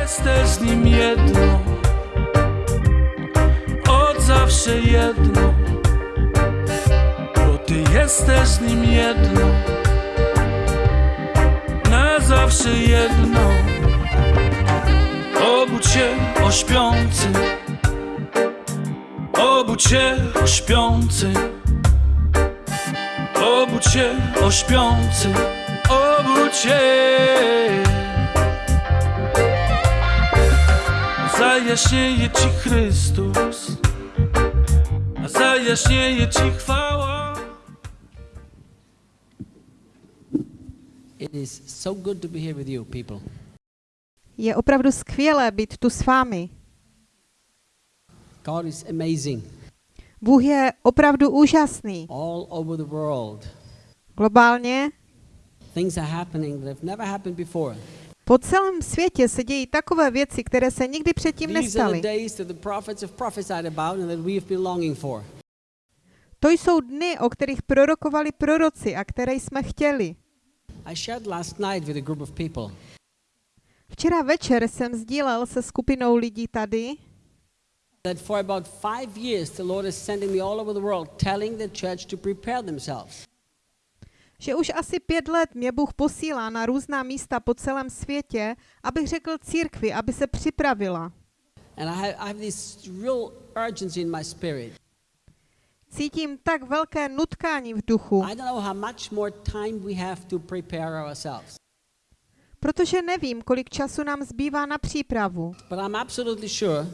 Jesteś z nim jedno, od zawsze jedno, bo ty jesteś z nim jedno, na zawsze jedno. Obudź się o śpiący, obudź się o śpiący, obudź się o śpiący, obudź się. Zajaśnieje Ci Chrystus, a zajaśnieje Ci chwała. It is so good to be here with you, people. Je opravdu skvělé být tu s vámi. God is amazing Bůh je opravdu úžasný. all over the world. Globálně Things are happening that have never happened before. Po celém světě se dějí takové věci, které se nikdy předtím nestaly. To jsou dny, o kterých prorokovali proroci a které jsme chtěli. Včera večer jsem sdílel se skupinou lidí tady, that for about five years the Lord is sending me all over the world telling the church to prepare themselves. Že už asi pět let mě Bůh posílá na různá místa po celém světě, abych řekl církvi, aby se připravila. And I have, I have this real urgency in my spirit. Cítím tak velké nutkání v duchu, I don't know how much more time we have to prepare ourselves. protože nevím, kolik času nám zbývá na přípravu, But I'm absolutely sure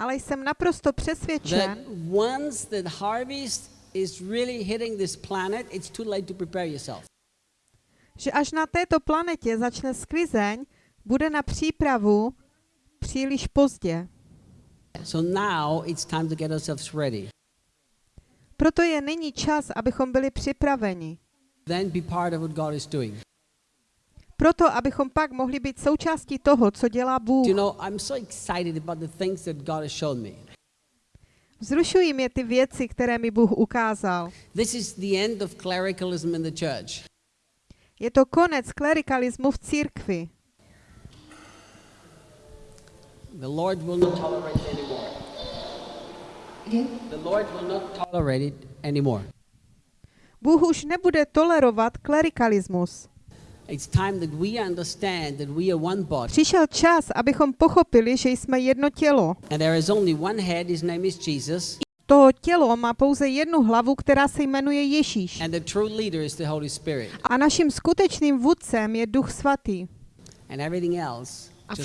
ale jsem naprosto that přesvědčen, once the harvest is really hitting this planet, it's too late to prepare yourself. že až na této planetě začne sklizeň, bude na přípravu příliš pozdě. So now it's time to get ourselves ready. Proto je nyní čas, abychom byli připraveni. Then be part of what God is doing. Proto, abychom pak mohli být součástí toho, co dělá Bůh. Do you know, I'm so excited about the things that God has shown me. Vzrušují mě ty věci, které mi Bůh ukázal. This is the end of clericalism in the church. Je to konec klerikalismu v církvi. The Lord will not tolerate it anymore. The Lord will not tolerate it anymore. Bůh už nebude tolerovat klerikalismus. Přišel čas, abychom pochopili, že jsme jedno tělo. And there is only one head, his name is Jesus, To tělo má pouze jednu hlavu, která se jmenuje Ježíš. and the true leader is the Holy Spirit. A naším skutečným vůdcem je Duch Svatý. And everything else A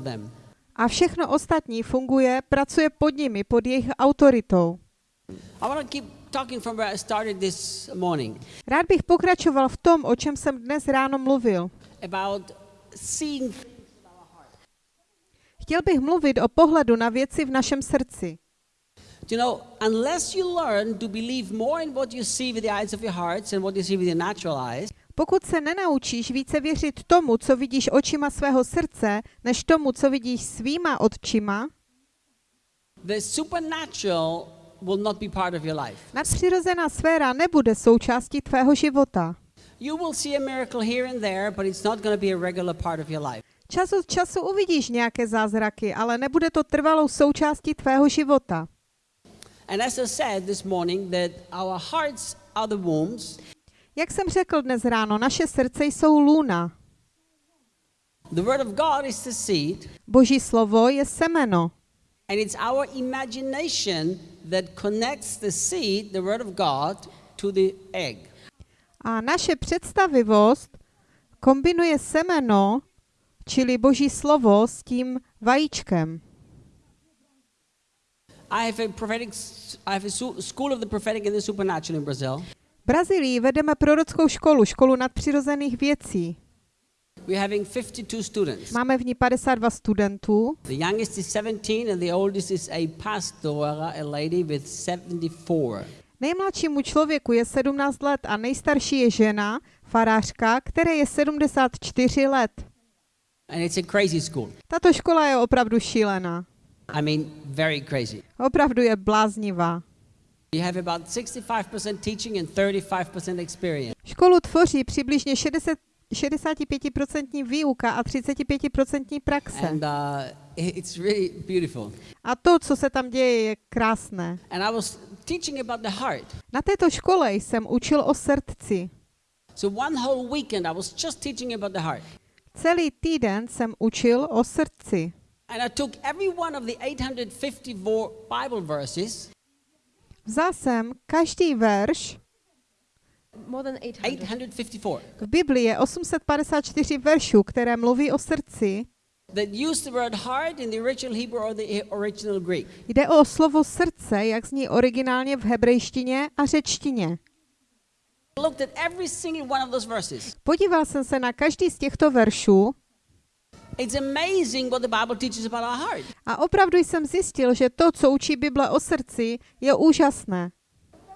them. A všechno ostatní funguje, pracuje pod nimi, pod jejich autoritou. I want to keep talking from where I started this morning Rád bych pokračoval v tom, o čem jsem dnes ráno mluvil. about seeing Chtěl bych mluvit o pohledu na věci v našem srdci. You know, unless you learn to believe more in what you see with the eyes of your hearts and what you see with your natural eyes, Pokud se nenaučíš více věřit tomu, co vidíš očima svého srdce, než tomu, co vidíš svýma očima, the supernatural will not be part of your life. nadpřirozená sféra nebude součástí tvého života. You will see a miracle here and there, but it's not going to be a regular part of your life. Čas od času uvidíš nějaké zázraky, ale nebude to trvalou součástí tvého života. And as I said this morning, that our hearts are the wombs, Jak jsem řekl dnes ráno, naše srdce jsou lůna. the word of God is the seed, Boží slovo je semeno. And it's our imagination that connects the seed, the word of God, to the egg. A naše představivost kombinuje semeno, čili Boží slovo, s tím vajíčkem. I have a prophetic, I have a school of the prophetic and the supernatural in Brazil. V Brazílii vedeme prorockou školu, školu nadpřirozených věcí. We're having 52 students. Máme v ní 52 studentů. The youngest is 17 and the oldest is a pastora, a lady with 74. Nejmladšímu člověku je 17 let a nejstarší je žena, farářka, které je 74 let. And it's a crazy school. Tato škola je opravdu šílená. I mean, very crazy. Opravdu je bláznivá. You have about 65% teaching and 35% experience. Školu tvoří přibližně 60, 65% výuka a 35% praxe. And uh, it- it's really beautiful. A to, co se tam děje, je krásné. And I was teaching about the heart. Na této škole jsem učil o srdci. So one whole weekend I was just teaching about the heart. Celý týden jsem učil o srdci. And I took every one of the 854 Bible verses, Vzal jsem každý verš, More than 800. 854, v Biblii je 854 veršů, které mluví o srdci. that use the word heart in the original Hebrew or the original Greek. Jde o slovo srdce, jak zní originálně v hebrejštině a řečtině. I looked at every single one of those verses. Podíval jsem se na každý z těchto veršů It's amazing what the Bible teaches about our heart. a opravdu jsem zjistil, že to, co učí Bible o srdci, je úžasné.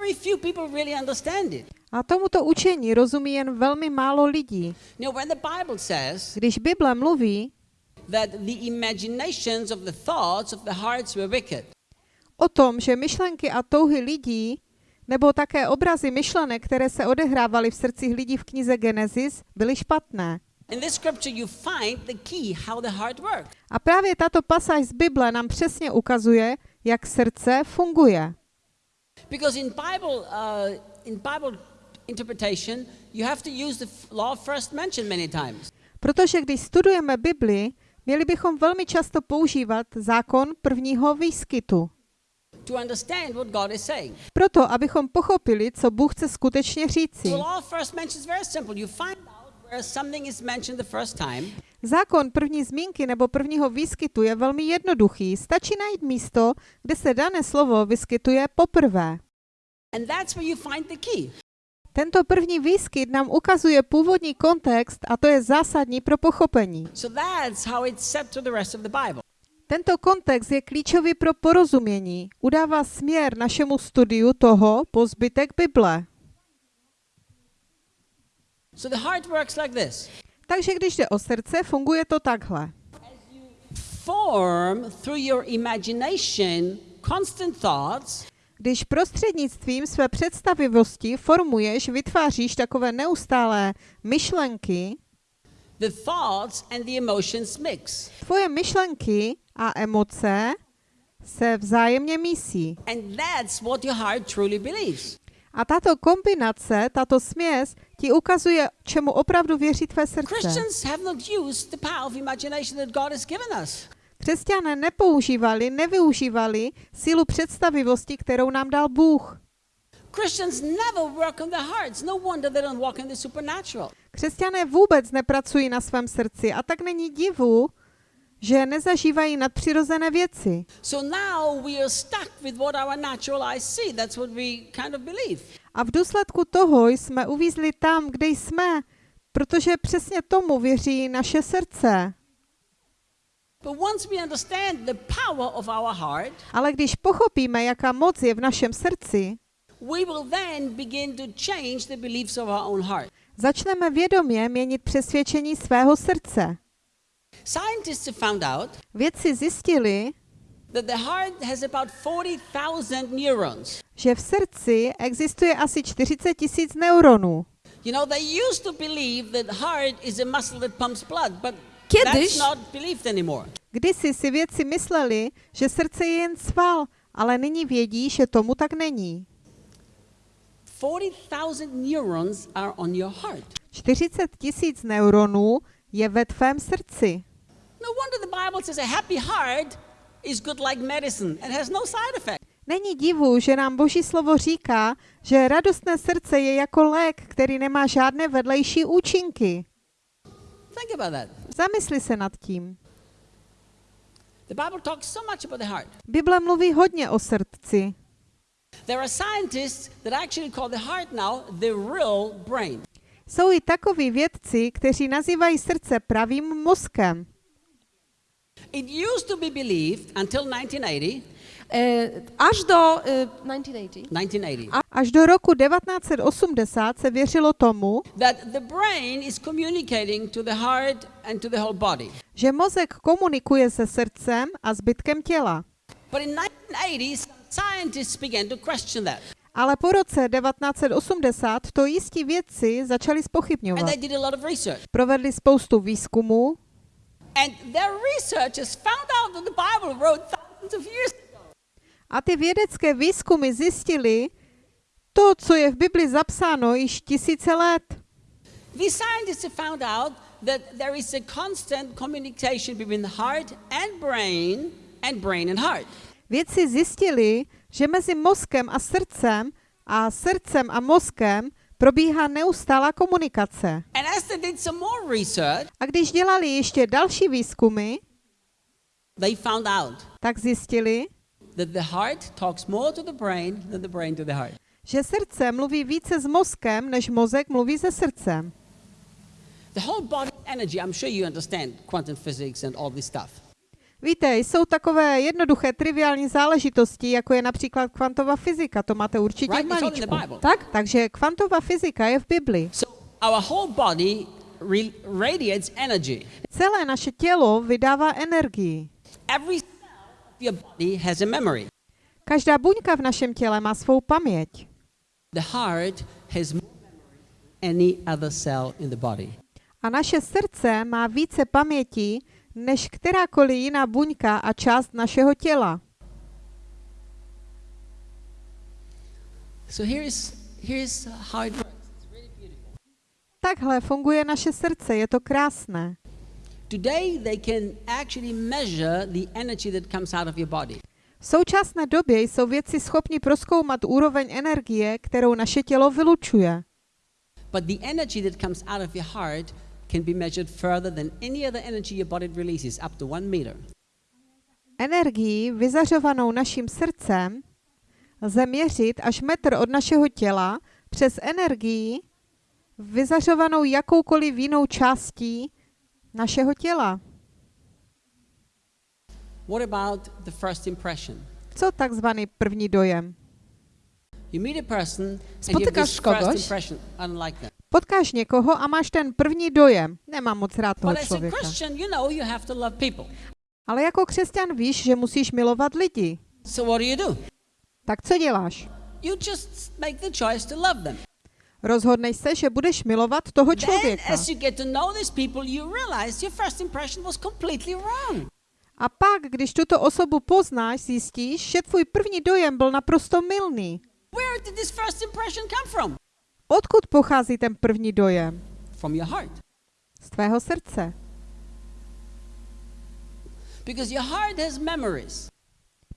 Very few people really understand it. A tomuto učení rozumí jen velmi málo lidí. Know, when the Bible says Když Bible mluví that the imaginations of the thoughts of the hearts were wicked, o tom, že myšlenky a touhy lidí, nebo také obrazy myšlenek, které se odehrávaly v srdcích lidí v knize Genesis, byly špatné. A právě tato pasáž z Bible nám přesně ukazuje, jak srdce funguje. Because in Bible, uh, in Bible interpretation, you have to use the law first mentioned many times. Protože když studujeme Bibli, měli bychom velmi často používat zákon prvního výskytu. to understand what God is saying. Proto, abychom pochopili, co Bůh chce skutečně říci. The law first mention is very simple. You find out time, Zákon první zmínky nebo prvního výskytu je velmi jednoduchý. Stačí najít místo, kde se dané slovo vyskytuje poprvé. and that's where you find the key. Tento první výskyt nám ukazuje původní kontext a to je zásadní pro pochopení. So that's how it's set to the rest of the Bible. Tento kontext je klíčový pro porozumění. Udává směr našemu studiu toho po zbytek Bible. So the heart works like this. Takže když jde o srdce, funguje to takhle. Form through your imagination constant thoughts Když prostřednictvím své představivosti formuješ, vytváříš takové neustálé myšlenky, the thoughts and the emotions mix. tvoje myšlenky a emoce se vzájemně mísí. And that's what your heart truly believes. A tato kombinace, tato směs ti ukazuje, čemu opravdu věří tvé srdce. Křesťané nepoužívali, nevyužívali sílu představivosti, kterou nám dal Bůh. No. Křesťané vůbec nepracují na svém srdci a tak není divu, že nezažívají nadpřirozené věci. So now we are stuck with what our natural eyes see. That's what we kind of believe. A v důsledku toho jsme uvízli tam, kde jsme, protože přesně tomu věří naše srdce. Ale když pochopíme, jaká moc je v našem srdci, začneme vědomě měnit přesvědčení svého srdce. Scientists have found out Vědci zjistili, that the heart has about 40,000 neurons. že v srdci existuje asi 40 tisíc neuronů. You know, they used to believe that heart is a muscle that pumps blood, but Kiedyś- that's not believed anymore. Kdysi si vědci mysleli, že srdce je jen sval, ale nyní vědí, že tomu tak není. 40,000 neurons are on your heart. 40 tisíc neuronů je ve tvém srdci. No wonder the Bible says a happy heart is good like medicine and has no side effect. Není divu, že nám Boží slovo říká, že radostné srdce je jako lék, který nemá žádné vedlejší účinky. Think about that. Zamysli se nad tím. The Bible talks so much about the heart. Bible mluví hodně o srdci. There are scientists that actually call the heart now the real brain. Jsou i takoví vědci, kteří nazývají srdce pravým mozkem. It used to be believed until 1980, E, aż do e, 1980 1980 A až do roku 1980 se věřilo tomu, that the brain is communicating to the heart and to the whole body. že mozek komunikuje se srdcem a zbytkem těla. But in 1980s, scientists began to question that. Ale po roce 1980 to jistí vědci začali spochybňovat. they did a lot of research. Provedli spoustu výzkumů a ty vědecké výzkumy zjistili to, co je v Bibli zapsáno již tisíce let. Scientists have found out that there is a constant communication between the heart and brain and brain and heart. Vědci zjistili, že mezi mozkem a srdcem a srdcem a mozkem probíhá neustálá komunikace. A když dělali ještě další výzkumy, tak zjistili, že srdce mluví více s mozkem, než mozek mluví se srdcem. The whole body energy, I'm sure you understand quantum physics and all this stuff. Víte, jsou takové jednoduché, triviální záležitosti, jako je například kvantová fyzika, to máte určitě v Right? Malíčku. Bible. Tak? Takže kvantová fyzika je v Bibli. So our whole body radiates energy. Celé naše tělo vydává energii. Every cell of your body has a memory. Každá buňka v našem těle má svou paměť. The heart has more memory than any other cell in the body. A naše srdce má více paměti než kterákoliv jiná buňka a část našeho těla. So here's here's how it works. It's really beautiful. Takhle funguje naše srdce, je to krásné. Today they can actually measure the energy that comes out of your body. V současné době jsou vědci schopni proskoumat úroveň energie, kterou naše tělo vylučuje. But the energy that comes out of your heart can be measured further than any other energy your body releases, up to one meter. Energii vyzařovanou naším srdcem lze měřit až metr od našeho těla přes energii vyzařovanou jakoukoliv jinou částí našeho těla. What about the first impression? Co takzvaný první dojem? You meet a person this kogoś. Potkáš někoho a máš ten první dojem. Nemám moc rád toho člověka. Ale jako křesťan víš, že musíš milovat lidi. Tak co děláš? Rozhodneš se, že budeš milovat toho člověka. A pak, když tuto osobu poznáš, zjistíš, že tvůj první dojem byl naprosto mylný. Odkud pochází ten první dojem? From your heart. Z tvého srdce. Because your heart has memories.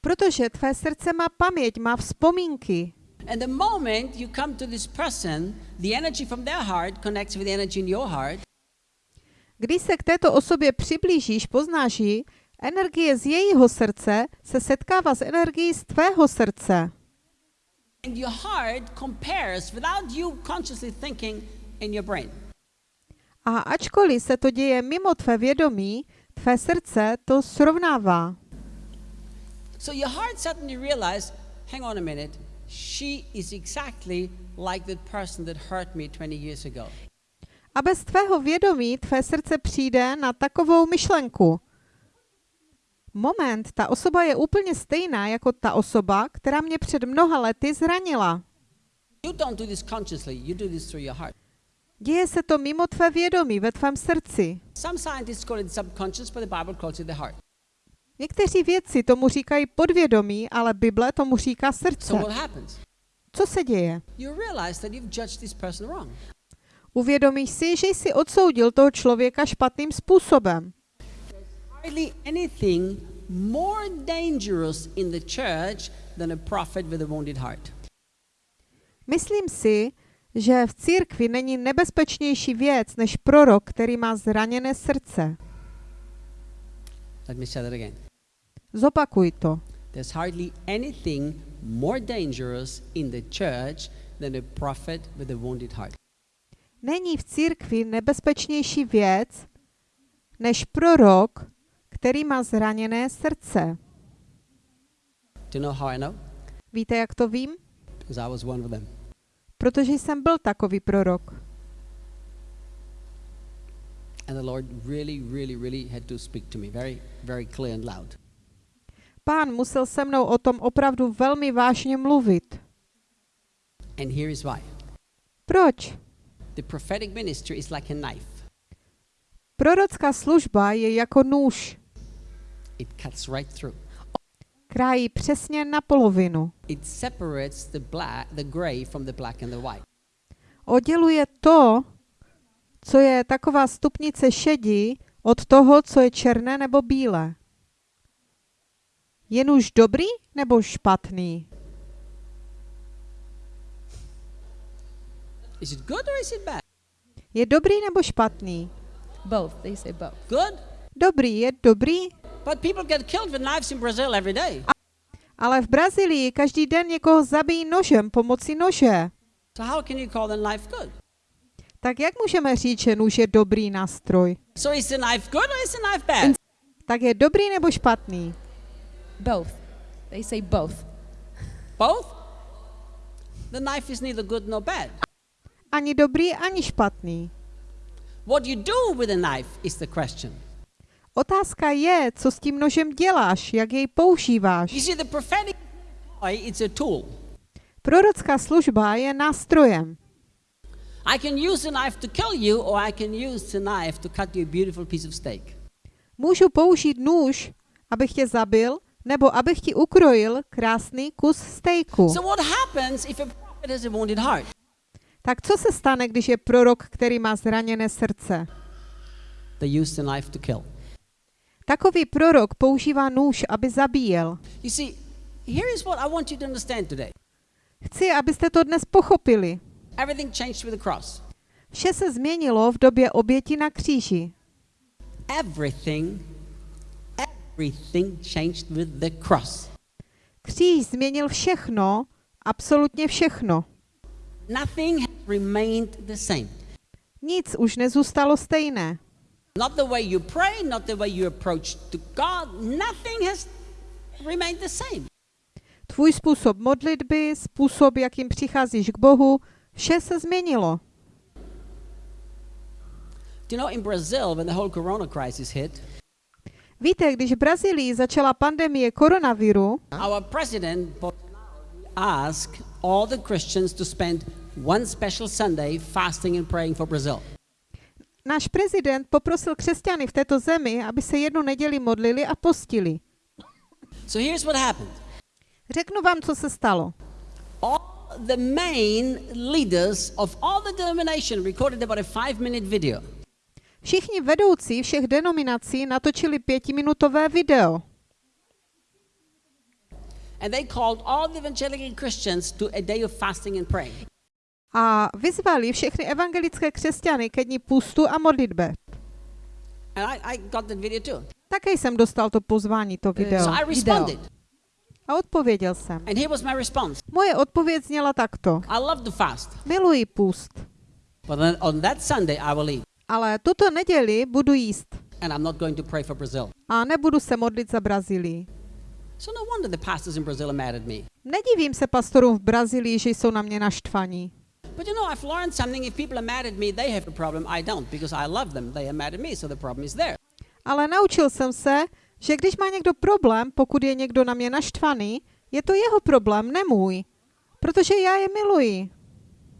Protože tvé srdce má paměť, má vzpomínky. And the moment you come to this person, the energy from their heart connects with the energy in your heart. Když se k této osobě přiblížíš, poznáš ji, energie z jejího srdce se setkává s energií z tvého srdce. And your heart compares without you consciously thinking in your brain. A ačkoliv se to děje mimo tvé vědomí, tvé srdce to srovnává. So your heart suddenly realizes, hang on a minute, she is exactly like that person that hurt me 20 years ago. A bez tvého vědomí tvé srdce přijde na takovou myšlenku. Moment, ta osoba je úplně stejná jako ta osoba, která mě před mnoha lety zranila. Děje se to mimo tvé vědomí, ve tvém srdci. Někteří vědci tomu říkají podvědomí, ale Bible tomu říká srdce. Co se děje? Uvědomíš si, že jsi odsoudil toho člověka špatným způsobem. Hardly anything more dangerous in the church than a prophet with a wounded heart. Myslím si, že v církvi není nebezpečnější věc než prorok, který má zraněné srdce. Let me say that again. Zopakuj to. There's hardly anything more dangerous in the church than a prophet with a wounded heart. Není v církvi nebezpečnější věc než prorok, který má zraněné srdce. Do you know how I know? Víte, jak to vím? Because I was one of them. Protože jsem byl takový prorok. And the Lord really, really, really had to speak to me very, very clear and loud. Pán musel se mnou o tom opravdu velmi vážně mluvit. And here is why. Proč? The prophetic ministry is like a knife. Prorocká služba je jako nůž. It cuts right through. Krájí přesně na polovinu. It separates the black, the gray from the black and the white. Odděluje to, co je taková stupnice šedí, od toho, co je černé nebo bílé. Je nůž dobrý nebo špatný? Is it good or is it bad? Je dobrý nebo špatný? Both. They say both. Good. Dobrý je dobrý, But people get killed with knives in Brazil every day. ale v Brazílii každý den někoho zabijí nožem pomocí nože. So how can you call the knife good? Tak jak můžeme říct, že nůž je dobrý nástroj? So is the knife good or is the knife bad? Tak je dobrý nebo špatný? Both. They say both. Both? The knife is neither good nor bad. Ani dobrý, ani špatný. What you do with a knife is the question. Otázka je, co s tím nožem děláš, jak jej používáš. You see, the prophetic it's a tool. Prorocká služba je nástrojem. I can use the knife to kill you, or I can use the knife to cut you a beautiful piece of steak. Můžu použít nůž, abych tě zabil, nebo abych ti ukrojil krásný kus stejku. So what happens if a prophet has a wounded heart? Tak co se stane, když je prorok, který má zraněné srdce? They use the knife to kill. Takový prorok používá nůž, aby zabíjel. You see, here is what I want you to understand today. Chci, abyste to dnes pochopili. Everything changed with the cross. Vše se změnilo v době oběti na kříži. Everything, everything changed with the cross. Kříž změnil všechno, absolutně všechno. Nothing has remained the same. Nic už nezůstalo stejné. Not the way you pray, not the way you approach to God, nothing has remained the same. Tvůj způsob modlitby, způsob, jakým přicházíš k Bohu, vše se změnilo. Do you know in Brazil, when the whole corona crisis hit, Víte, když v Brazílii začala pandemie koronaviru, our president asked all the Christians to spend one special Sunday fasting and praying for Brazil. Náš prezident poprosil křesťany v této zemi, aby se jednu neděli modlili a postili. So here's what happened. Řeknu vám, co se stalo. All the main leaders of all the denomination recorded about a five minute video. Všichni vedoucí všech denominací natočili pětiminutové video And they called all the evangelical Christians to a day of fasting and praying. A vyzvali všechny evangelické křesťany ke dní půstu a modlitbe. And I, I got that video too. Také jsem dostal to pozvání, to video. So I responded. A odpověděl jsem. And here was my response. Moje odpověď zněla takto. I love to fast, Miluji půst, but on that Sunday I will eat. ale tuto neděli budu jíst And I'm not going to pray for Brazil. a nebudu se modlit za Brazílii. So no wonder the pastors in Brazil are mad at me. Nedivím se pastorům v Brazílii, že jsou na mě naštvaní. But you know, I've learned something. If people are mad at me, they have a problem. I don't, because I love them. They are mad at me, so the problem is there. Ale naučil jsem se, že když má někdo problém, pokud je někdo na mě naštvaný, je to jeho problém, ne můj. Protože já je miluji.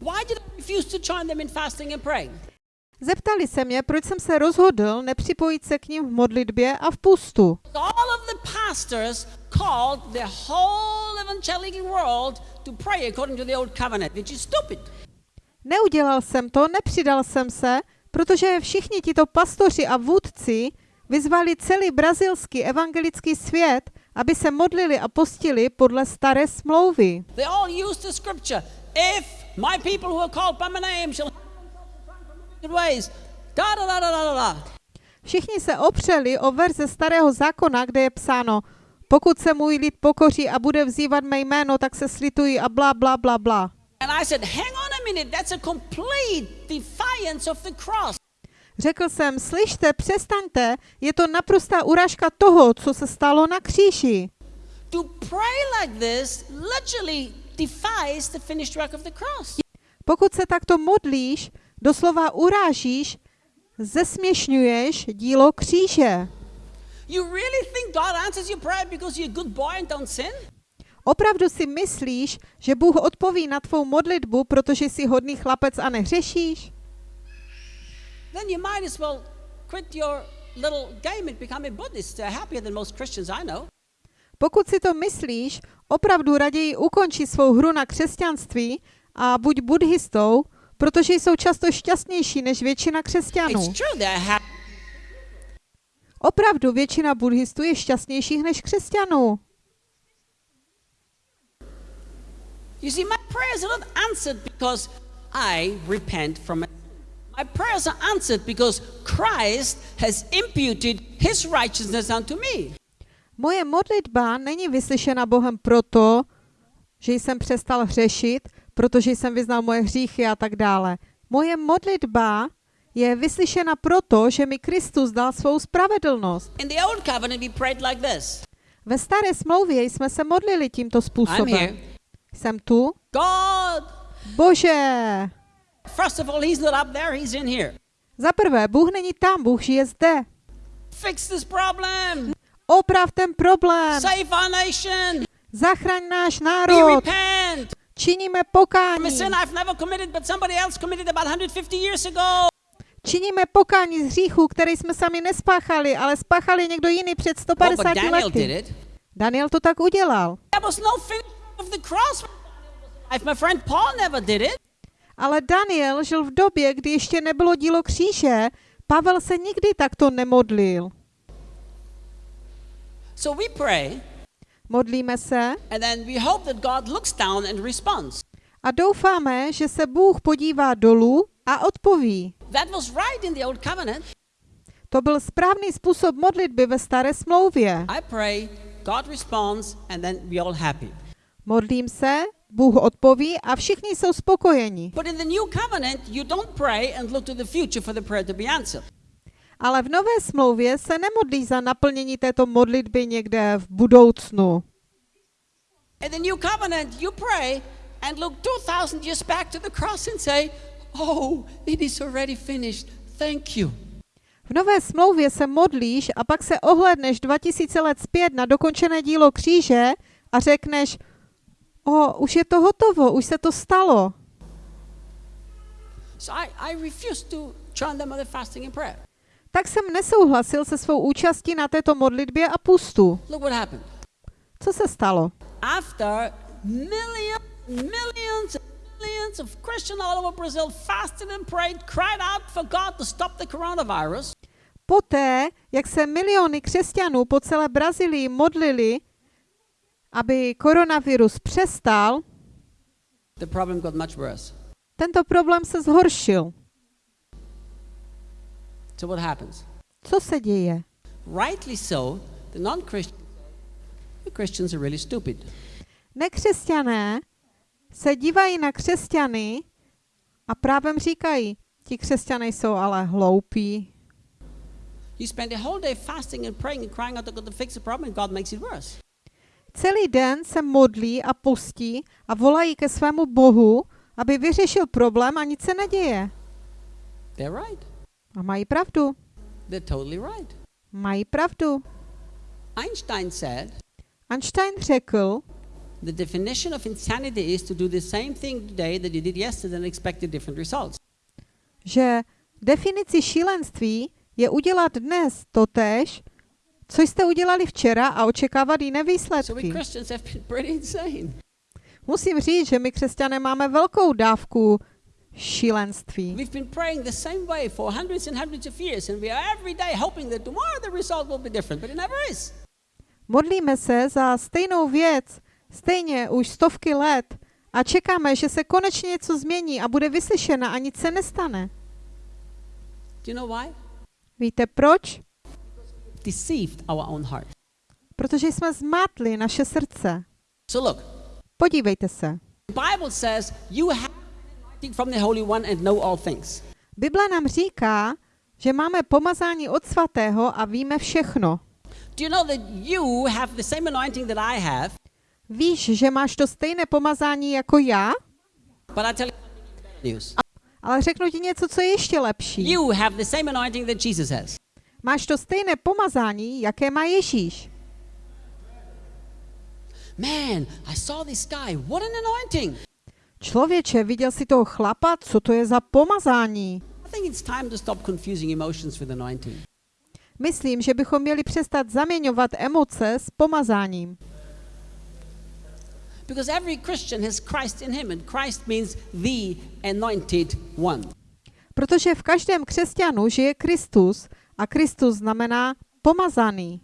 Why did I refuse to join them in fasting and praying? Zeptali se mě, proč jsem se rozhodl nepřipojit se k ním v modlitbě a v pustu. Neudělal jsem to, nepřidal jsem se, protože všichni tito pastoři a vůdci vyzvali celý brazilský evangelický svět, aby se modlili a postili podle staré smlouvy. They all used the scripture. If my people who are called by my name shall good ways, da da da da da da. Všichni se opřeli o verze starého zákona, kde je psáno, pokud se můj lid pokoří a bude vzývat mé jméno, tak se slitují a bla, bla, bla, bla. And I said, hang on a minute, that's a complete defiance of the cross. Řekl jsem, slyšte, přestaňte, je to naprostá urážka toho, co se stalo na kříži. To pray like this literally defies the finished work of the cross. Pokud se takto modlíš, doslova urážíš, zesměšňuješ dílo kříže. You really think God answers your prayer because you're a good boy and don't sin? Opravdu si myslíš, že Bůh odpoví na tvou modlitbu, protože jsi hodný chlapec a nehřešíš? Then you might as well quit your little game and become a Buddhist. They're happier than most Christians I know. Pokud si to myslíš, opravdu raději ukončí svou hru na křesťanství a buď buddhistou, protože jsou často šťastnější než většina křesťanů. Opravdu většina buddhistů je šťastnějších než křesťanů. You see, my prayers are not answered because I repent from it. My prayers are answered because Christ has imputed his righteousness unto me. Moje modlitba není vyslyšena Bohem proto, že jsem přestal hřešit, protože jsem vyznal moje hříchy a tak dále. Moje modlitba je vyslyšena proto, že mi Kristus dal svou spravedlnost. In the old covenant, we prayed like this Ve staré smlouvě jsme se modlili tímto způsobem. Jsem tu. God, Bože! first of all, he's not up there, he's in here. Za prvé, Bůh není tam, Bůh žije zde. Fix this problem. Oprav ten problém. Save our nation. Zachraň náš We národ. repent. Činíme pokání. sin I've never committed, but somebody else committed about 150 years ago. Činíme pokání z hříchu, který jsme sami nespáchali, ale spáchali někdo jiný před Oh, 150 but Daniel did lety. Daniel to tak udělal. There was finish of the cross. If my friend Paul never did it, Ale Daniel žil v době, kdy ještě nebylo dílo kříže. Pavel se nikdy takto nemodlil. so we pray, Modlíme se and then we hope that God looks down and responds. a doufáme, že se Bůh podívá dolů a odpoví. That was right in the old covenant. To byl správný způsob modlitby ve staré smlouvě. I pray, God responds, and then we all happy. Modlím se, Bůh odpoví a všichni jsou spokojeni. But in the new covenant, you don't pray and look to the future for the prayer to be answered. Ale v nové smlouvě se nemodlí za naplnění této modlitby někde v budoucnu. In the new covenant, you pray and look 2,000 years back to the cross and say, Oh, it is already finished. Thank you. V nové smlouvě se modlíš a pak se ohledneš 2000 let zpět na dokončené dílo kříže a řekneš, o, už je to hotovo, už se to stalo. So I, I to join them the fasting and prayer. Tak jsem nesouhlasil se svou účastí na této modlitbě a pustu. Look what happened. Co se stalo? After millions, millions, millions of Christians all over Brazil fasted and prayed, cried out for God to stop the coronavirus, Poté, jak se miliony křesťanů po celé Brazílii modlili, aby koronavirus přestal, the problem got much worse. tento problém se zhoršil. So what happens? Co se děje? Rightly so, the non-Christians, the Christians are really stupid. Nekřesťané se dívají na křesťany a právem říkají, ti křesťané jsou ale hloupí. You spend the whole day fasting and praying and crying out to God to fix the problem, and God makes it worse. Celý den se modlí a postí a volají ke svému Bohu, aby vyřešil problém a nic se neděje. They're right. A mají pravdu. They're totally right. Mají pravdu. Einstein said Einstein řekl, the definition of insanity is to do the same thing today that you did yesterday and expect different results. že definici šílenství je udělat dnes totéž, co jste udělali včera a očekávat jiné výsledky. Musím říct, že my křesťané máme velkou dávku šílenství. We've been praying the same way for hundreds and hundreds of years, and we are every day hoping that tomorrow the result will be different, but it never is. Modlíme se za stejnou věc, stejně už stovky let a čekáme, že se konečně něco změní a bude vyslyšena a nic se nestane. Do you know why? Víte proč? Deceived our own heart. Protože jsme zmátli naše srdce. So look, Podívejte se. the Bible says you have anointing from the Holy One and know all things. Bible nám říká, že máme pomazání od svatého a víme všechno. Do you know that you have the same anointing that I have? Víš, že máš to stejné pomazání jako já? But I tell you news. Ale řeknu ti něco, co je ještě lepší. You have the same anointing that Jesus has. Máš to stejné pomazání, jaké má Ježíš. Man, I saw this guy. What an anointing. Člověče, viděl si toho chlapa? Co to je za pomazání? I think it's time to stop confusing emotions with anointing. Myslím, že bychom měli přestat zaměňovat emoce s pomazáním. Because every Christian has Christ in him, and Christ means the anointed one. Protože v každém křesťanu žije Kristus a Kristus znamená pomazaný.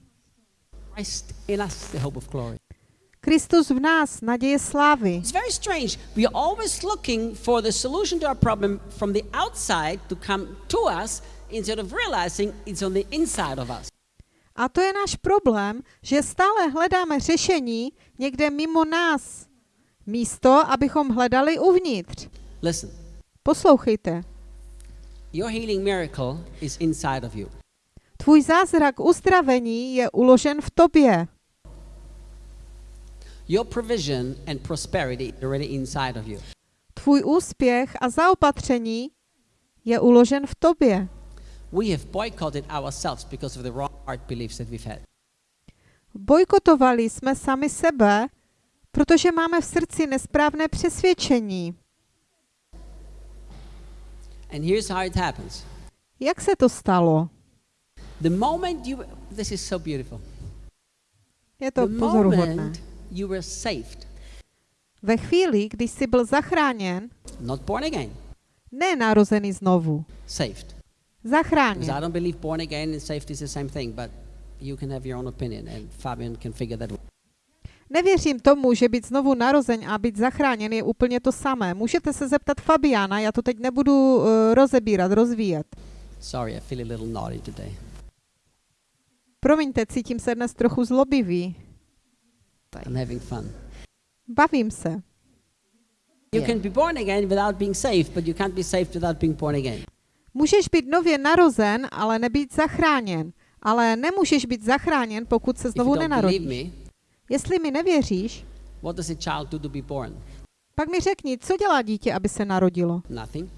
Kristus v nás, naděje slávy. It's very strange. We are always looking for the solution to our problem from the outside to come to us instead of realizing it's on the inside of us. A to je náš problém, že stále hledáme řešení někde mimo nás, místo, abychom hledali uvnitř. Listen, Poslouchejte. your healing miracle is inside of you. Tvůj zázrak uzdravení je uložen v tobě. Your provision and prosperity is already inside of you. Tvůj úspěch a zaopatření je uložen v tobě. We have boycotted ourselves because of the wrong heart beliefs that we've had. Bojkotovali jsme sami sebe, protože máme v srdci nesprávné přesvědčení. And here's how it happens. Jak se to stalo? The moment you this is so beautiful. Je to The pozoruhodné. you were saved, Ve chvíli, když jsi byl zachráněn, not born again, ne narozený znovu, saved. Because I zachráněn. don't believe born again and saved is the same thing, but you can have your own opinion and Fabian can figure that out. Nevěřím tomu, že být znovu narozen a být zachráněn je úplně to samé. Můžete se zeptat Fabiana, já to teď nebudu uh, rozebírat, rozvíjet. Sorry, I feel a little naughty today. Promiňte, cítím se dnes trochu zlobivý. I'm having fun. Bavím se. You Yeah. can be born again without being saved, but you can't be saved without being born again. Můžeš být nově narozen, ale nebýt zachráněn. Ale nemůžeš být zachráněn, pokud se znovu nenarodíš. me, Jestli mi nevěříš, what does a child do to be born? pak mi řekni, co dělá dítě, aby se narodilo. Nothing.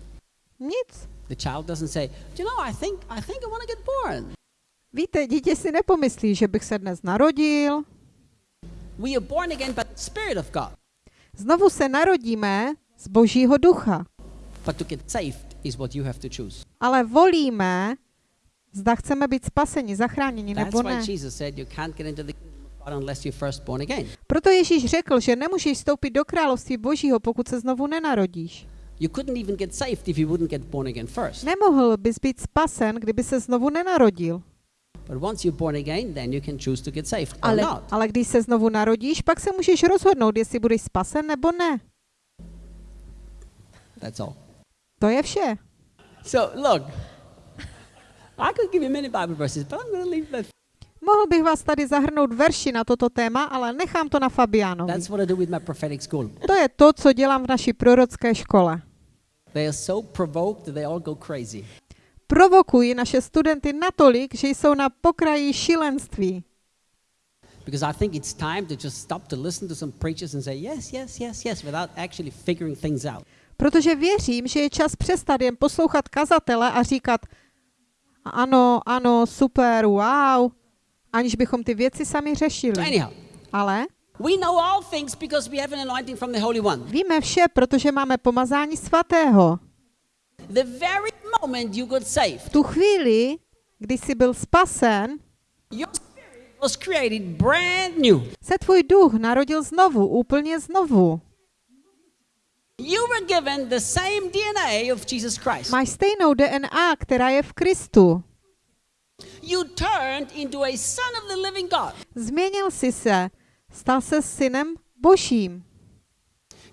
Nic. The child doesn't say, "Do you know, I think I think I want to get born." Víte, dítě si nepomyslí, že bych se dnes narodil. We are born again by the Spirit of God. Znovu se narodíme z Božího ducha. But to get saved is what you have to choose. Ale volíme, zda chceme být spaseni, zachráněni That's nebo ne. Proto Ježíš řekl, že nemůžeš vstoupit do království Božího, pokud se znovu nenarodíš. You couldn't even get saved if you wouldn't get born again first. Nemohl bys být spasen, kdyby se znovu nenarodil. Ale, když se znovu narodíš, pak se můžeš rozhodnout, jestli budeš spasen nebo ne. That's all. To je vše. So look, I could give you many Bible verses, but I'm going to leave that. Mohl bych vás tady zahrnout verši na toto téma, ale nechám to na Fabianovi. That's what I do with my prophetic school. To je to, co dělám v naší prorocké škole. They are so provoked they all go crazy. Provokuji naše studenty natolik, že jsou na pokraji šílenství. Because I think it's time to just stop to listen to some preachers and say yes, yes, yes, yes, without actually figuring things out. Protože věřím, že je čas přestat jen poslouchat kazatele a říkat ano, ano, super, wow, aniž bychom ty věci sami řešili. anyhow, Ale we know all things because we have an anointing from the Holy One. víme vše, protože máme pomazání svatého. V tu chvíli, kdy jsi byl spasen, your spirit was created brand new. se tvůj duch narodil znovu, úplně znovu. You were given the same DNA of Jesus Christ. Máš stejnou DNA, která je v Kristu. You turned into a son of the living God. Změnil jsi se, stal se synem božím.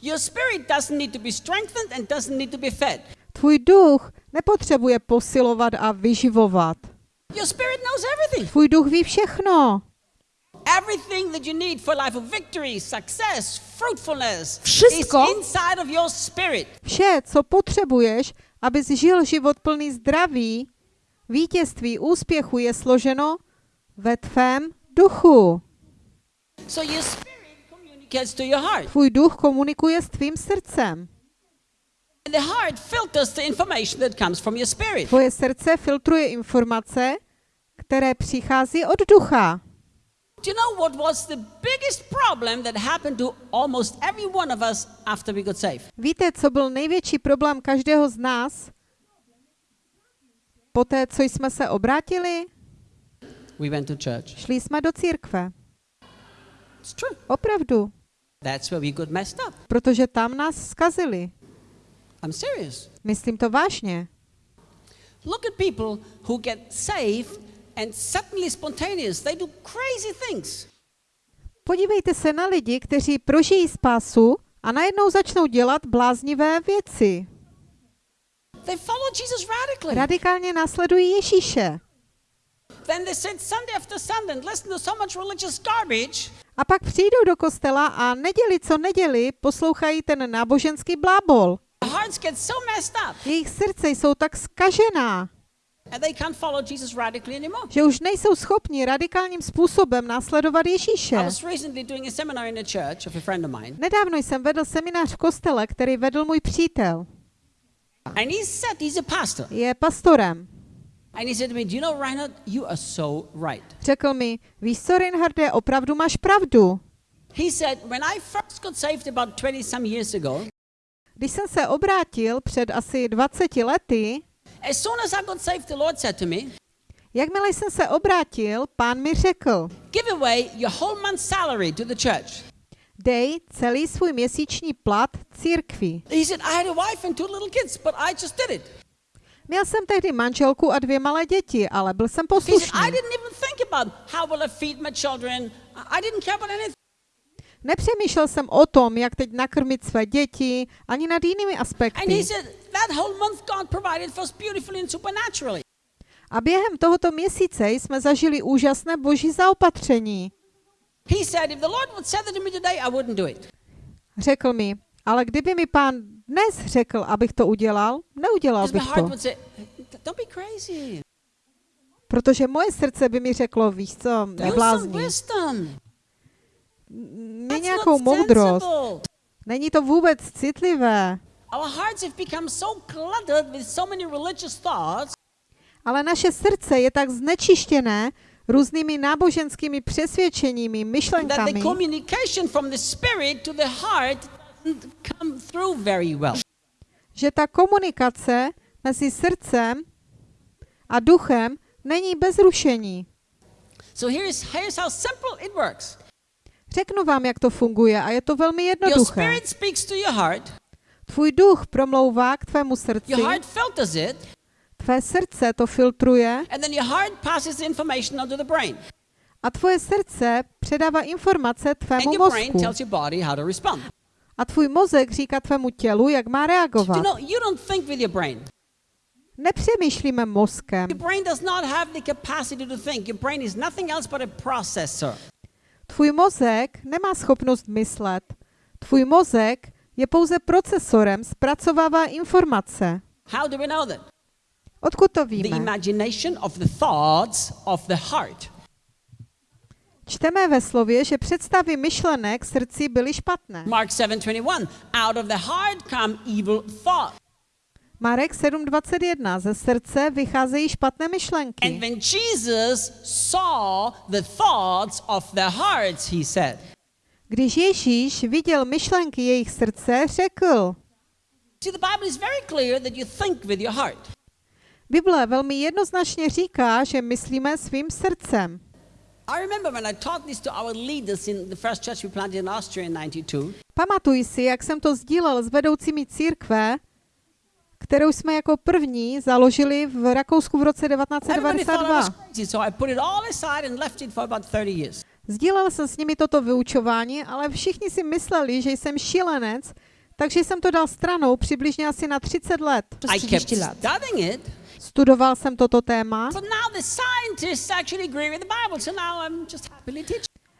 Your spirit doesn't need to be strengthened and doesn't need to be fed. Tvůj duch nepotřebuje posilovat a vyživovat. Your spirit knows everything. Tvůj duch ví všechno. Everything that you need for life of victory, success, fruitfulness Wszystko. is inside of your spirit. Vše, co potřebuješ, abys žil život plný zdraví, vítězství, úspěchu, je složeno ve tvém duchu. So your spirit communicates to your heart. Tvůj duch komunikuje s tvým srdcem. The heart filters the information that comes from your spirit. Tvoje srdce filtruje informace, které přichází od ducha. Do you know what was the biggest problem that happened to almost every one of us after we got saved? Víte, co byl největší problém každého z nás? Poté, co jsme se obrátili, We went to church. šli jsme do církve. It's true. Opravdu. That's where we got messed up. Protože tam nás zkazili. I'm serious. Myslím to vážně. Look at people who get saved and suddenly spontaneous. They do crazy things. Podívejte se na lidi, kteří prožijí spásu a najednou začnou dělat bláznivé věci. They follow Jesus radically. Radikálně následují Ježíše. then they sit Sunday after Sunday and listen to so much religious garbage. A pak přijdou do kostela a neděli co neděli poslouchají ten náboženský blábol. Their hearts get so messed up Jejich srdce jsou tak skažená, and they can't follow Jesus radically anymore. že už nejsou schopni radikálním způsobem následovat Ježíše. Nedávno jsem vedl seminář v kostele, který vedl můj přítel. Je pastorem. And he said to me, Do you know, Reinhard, you are so right. Řekl mi, víš co, Reinharde, opravdu máš pravdu. He said, When I first got saved about 20 some years ago, Když jsem se obrátil před asi 20 lety, as soon as I got saved, the Lord said to me, jakmile jsem se obrátil, pán mi řekl, Give away your whole month's salary to the church. dej celý svůj měsíční plat církvi. He said, I had a wife and two little kids, but I just did it. Měl jsem tehdy manželku a dvě malé děti, ale byl jsem poslušný. Nepřemýšlel jsem o tom, jak teď nakrmit své děti, ani nad jinými aspekty. A během tohoto měsíce jsme zažili úžasné boží zaopatření. Řekl mi, ale kdyby mi pán dnes řekl, abych to udělal, neudělal bych to. Protože moje srdce by mi řeklo, víš co, Use That's nějakou moudrost. Není to vůbec citlivé. Ale naše srdce je tak znečištěné různými náboženskými přesvědčeními, myšlenkami, že ta komunikace mezi srdcem a duchem není bez rušení. So here's, here's how simple it works. Řeknu vám, jak to funguje a je to velmi Your jednoduché. spirit speaks to your heart. Tvůj duch promlouvá k tvému srdci, Your heart filters it, tvé srdce to filtruje and then your heart passes the information onto the brain. a tvoje srdce předává informace And tvému your brain mozku. tells your body how to respond. A tvůj mozek říká tvému tělu, jak má reagovat. know, you don't think with your brain. Nepřemýšlíme mozkem. Tvůj mozek nemá schopnost myslet. Tvůj mozek je pouze procesorem, zpracovává informace. How do we know that? Odkud to The víme? imagination of the thoughts of the heart. Čteme ve slově, že představy myšlenek srdci byly špatné. Mark 7:21. Out of the heart come evil thoughts. Marek 7.21. Ze srdce vycházejí špatné And myšlenky. when Jesus saw the thoughts of the hearts, he said, Když Ježíš viděl myšlenky jejich srdce, řekl, See, the Bible is very clear that you think with your heart. Bible velmi jednoznačně říká, že myslíme svým srdcem. I remember when I taught this to our leaders in the first church we planted in Austria in 92. Pamatuji si, jak jsem to sdílel s vedoucími církve, kterou jsme jako první založili v Rakousku v roce Everybody thought I 1992. was crazy, so I put it all aside and left it for about 30 years. Sdílel jsem s nimi toto vyučování, ale všichni si mysleli, že jsem šílenec, takže jsem to dal stranou přibližně asi na 30 let. I kept 30 let. studying it, Studoval jsem toto téma,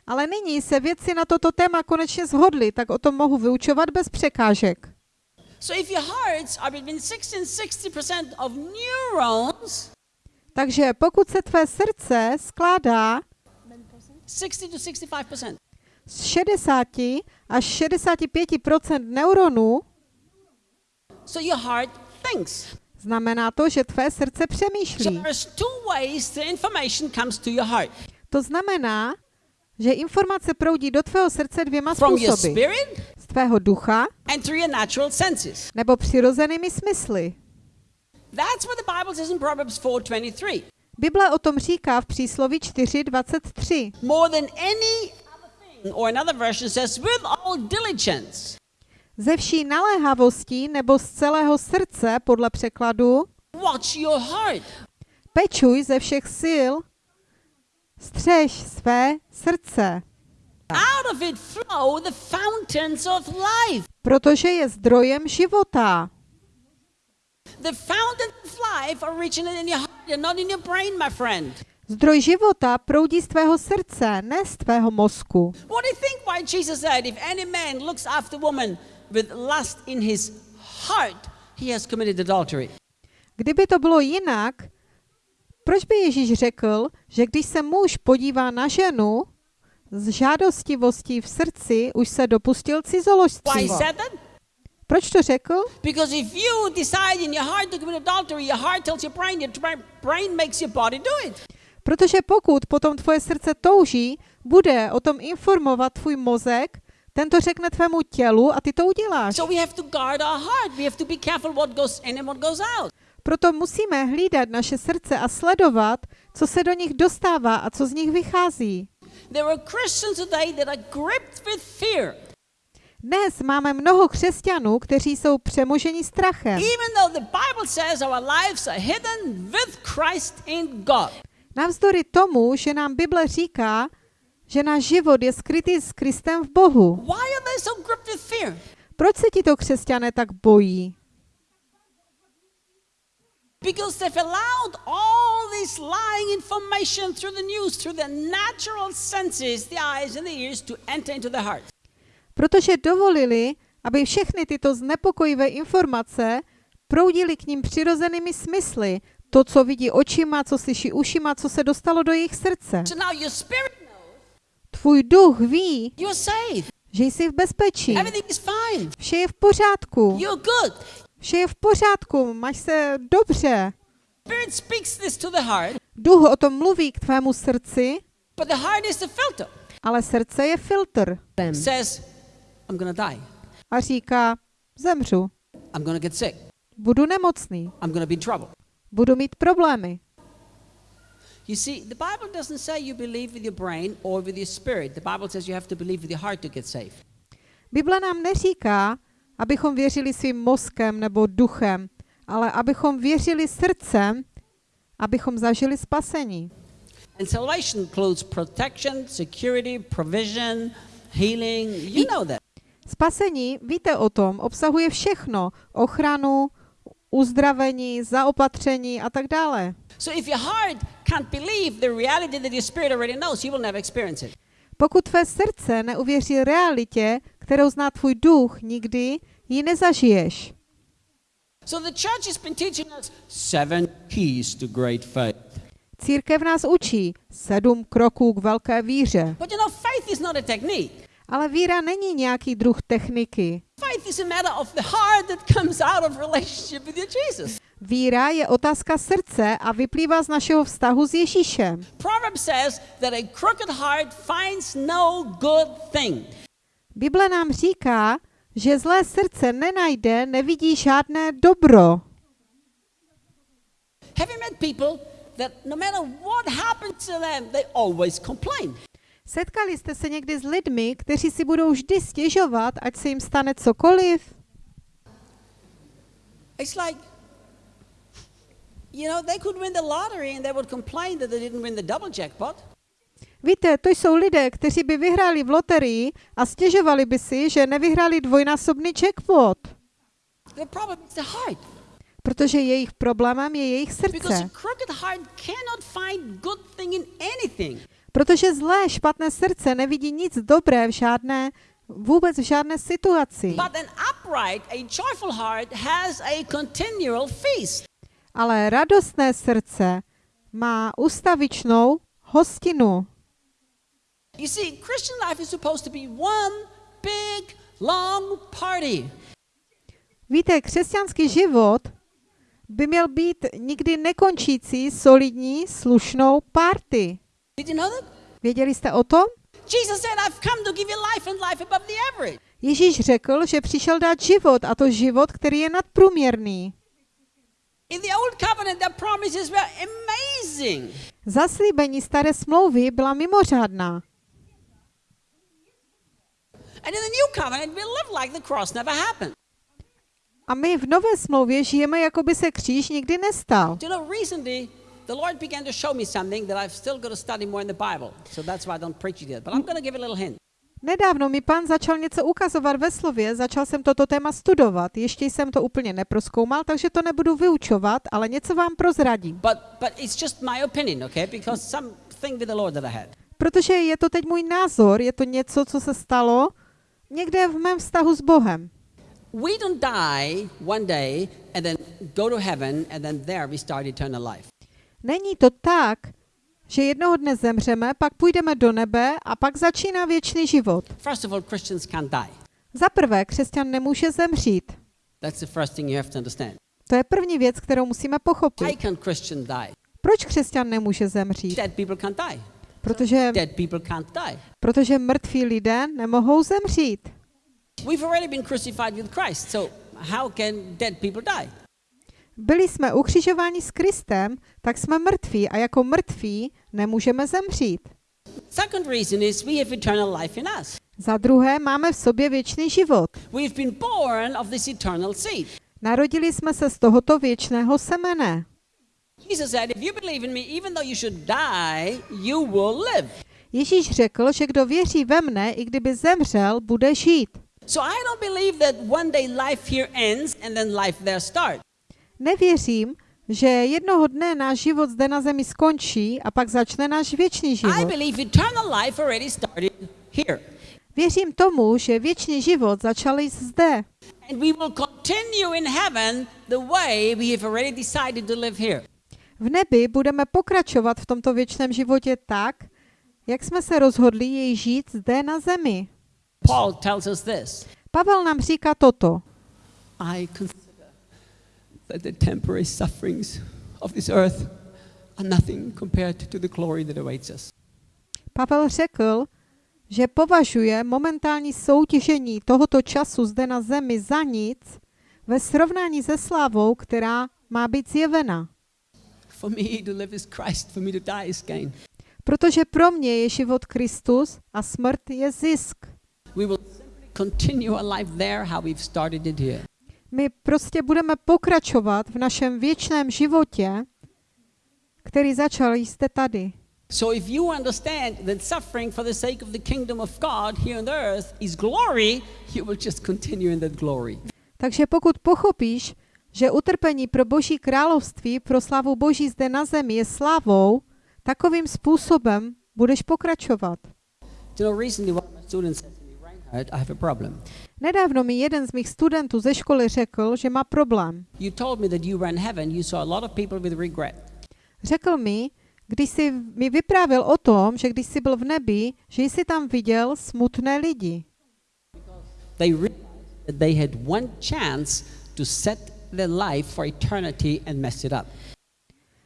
ale nyní se vědci na toto téma konečně shodli, tak o tom mohu vyučovat bez překážek. Takže pokud se tvé srdce skládá 60 to 65%, z 60 až 65% neuronů, so your heart thinks. znamená to, že tvé srdce So přemýšlí. there's two ways the information comes to your heart. To znamená, že informace proudí do tvého srdce dvěma your způsoby. Tvého ducha and through your natural senses. nebo přirozenými smysly. That's what the Bible says in Proverbs 4:23. Bible o tom říká v přísloví 4.23. More than any other thing, or another version says, with all diligence. Ze vší naléhavostí nebo z celého srdce, podle překladu, Watch your heart. pečuj ze všech sil, střež své srdce, Out of it flow the fountains of life. protože je zdrojem života. The fountains of life originate in your heart and not in your brain, my friend. Zdroj života proudí z tvého srdce, ne z tvého mozku. What do you think why Jesus said, if any man looks after woman with lust in his heart, he has committed adultery? Kdyby to bylo jinak, proč by Ježíš řekl, že když se muž podívá na ženu, z žádostivostí v srdci už se dopustil cizoložství? Proč to řekl? Because if you decide in your heart to commit adultery, your heart tells your brain, your tra- brain makes your body do it. Protože pokud potom tvoje srdce touží, bude o tom informovat tvůj mozek, ten to řekne tvému tělu a ty to uděláš. Proto musíme hlídat naše srdce a sledovat, co se do nich dostává a co z nich vychází. There are Christians today that are gripped with fear. Dnes máme mnoho křesťanů, kteří jsou přemoženi strachem. Even though the Bible says our lives are hidden with Christ in God. Navzdory tomu, že nám Bible říká, že náš život je skrytý s Kristem v Bohu. Why are they so gripped with fear? Proč se tito křesťané tak bojí? Because they've allowed all this lying information through the news, through the natural senses, the eyes and the ears, to enter into the heart. Protože dovolili, aby všechny tyto znepokojivé informace proudily k ním přirozenými smysly, to, co vidí očima, co slyší ušima, co se dostalo do jejich srdce. Tvůj duch ví, you're safe. že jsi v bezpečí. Vše je v pořádku. Vše je v pořádku, máš se dobře. Spirit speaks this to the heart, Duch o tom mluví k tvému srdci, but the heart is the filter. ale srdce je filtr Says, I'm gonna die. a říká, zemřu, I'm gonna get sick. budu nemocný, I'm gonna be in trouble. budu mít problémy. You see, the Bible doesn't say you believe with your brain or with your spirit. The Bible says you have to believe with your heart to get saved. Bible nám neříká, abychom věřili svým mozkem nebo duchem, ale abychom věřili srdcem, abychom zažili spasení. And salvation includes protection, security, provision, healing. You know that. Spasení, víte o tom, obsahuje všechno. Ochranu, uzdravení, zaopatření a tak dále. So if your heart can't believe the reality that your spirit already knows, you will never experience it. Pokud tvé srdce neuvěří realitě, kterou zná tvůj duch, nikdy ji nezažiješ. So the church has been teaching us seven keys to great faith. Církev nás učí sedm kroků k velké víře. But you know, faith is not a technique. Ale víra není nějaký druh techniky. Faith is a matter of the heart that comes out of relationship with your Jesus. Víra je otázka srdce a vyplývá z našeho vztahu s Ježíšem. Proverb says that a crooked heart finds no good thing. Bible nám říká, že zlé srdce nenajde, nevidí žádné dobro. Have you met people that no matter what happens to them, they always complain? Setkali jste se někdy s lidmi, kteří si budou vždy stěžovat, ať se jim stane cokoliv? It's like, you know, they could win the lottery and they would complain that they didn't win the double jackpot. Víte, to jsou lidé, kteří by vyhráli v loterii a stěžovali by si, že nevyhráli dvojnásobný jackpot, protože jejich problémem je jejich srdce. Protože zlé, špatné srdce nevidí nic dobré v žádné, vůbec v žádné situaci. Ale radostné srdce má ustavičnou hostinu. You see, Christian life is supposed to be one big, long party. Víte, křesťanský život by měl být nikdy nekončící, solidní, slušnou party. Did you know that? Věděli jste o tom? Jesus said, I've come to give you life and life above the average. Ježíš řekl, že přišel dát život, a to život, který je nadprůměrný. In the old covenant, the promises were amazing. Zaslíbení staré smlouvy byla mimořádná. And in the new covenant, we live like the cross never happened. A my v nové smlouvě žijeme, jako by se kříž nikdy nestal. Do you know, recently, the Lord began to show me something that I've still got to study more in the Bible. So that's why I don't preach it yet. But I'm going to give a little hint. Nedávno mi pán začal něco ukazovat ve slově, začal jsem toto téma studovat. Ještě jsem to úplně neproskoumal, takže to nebudu vyučovat, ale něco vám prozradím. But, but it's just my opinion, okay? Because something with the Lord that I had. Protože je to teď můj názor, je to něco, co se stalo někde v mém vztahu s Bohem. We don't die one day and then go to heaven and then there we start eternal life. Není to tak, že jednoho dne zemřeme, pak půjdeme do nebe a pak začíná věčný život. First of all, Christians can't die. Za prvé, křesťan nemůže zemřít. That's the first thing you have to understand. To je první věc, kterou musíme Why pochopit. can't Christian die? Proč křesťan nemůže zemřít? Dead people can't die. Protože, protože mrtví lidé nemohou zemřít. Byli jsme ukřižováni s Kristem, tak jsme mrtví a jako mrtví nemůžeme zemřít. Second reason is we have eternal life in us. Za druhé, máme v sobě věčný život. We've been born of this eternal seed. Narodili jsme se z tohoto věčného semene. Jesus said, if you believe in me, even though you should die, you will live. Ježíš řekl, že kdo věří ve mne, i kdyby zemřel, bude žít. So I don't believe that one day life here ends and then life there starts. Nevěřím, že jednoho dne náš život zde na zemi skončí a pak začne náš věčný I život. believe eternal life already started here. Věřím tomu, že věčný život začal již zde. And we will continue in heaven the way we have already decided to live here. V nebi budeme pokračovat v tomto věčném životě tak, jak jsme se rozhodli jej žít zde na zemi. Paul tells us this Pavel nám říká toto. I consider that the temporary sufferings of this earth are nothing compared to the glory that awaits us. Pavel řekl, že považuje momentální soutěžení tohoto času zde na zemi za nic ve srovnání se slávou, která má být zjevena. For me to live is Christ, for me to die is gain. Protože pro mě je život Kristus a smrt je zisk. We will continue our life there how we've started it here. My prostě budeme pokračovat v našem věčném životě, který začal jste tady. So if you understand that suffering for the sake of the kingdom of God here on earth is glory, you will just continue in that glory. Takže pokud pochopíš, že utrpení pro Boží království, pro slávu Boží zde na zemi je slávou, takovým způsobem budeš pokračovat. Nedávno mi jeden z mých studentů ze školy řekl, že má problém. Řekl mi, když jsi mi vyprávěl o tom, že když jsi byl v nebi, že jsi tam viděl smutné lidi. They realized that they had one chance to set their life for eternity and mess it up.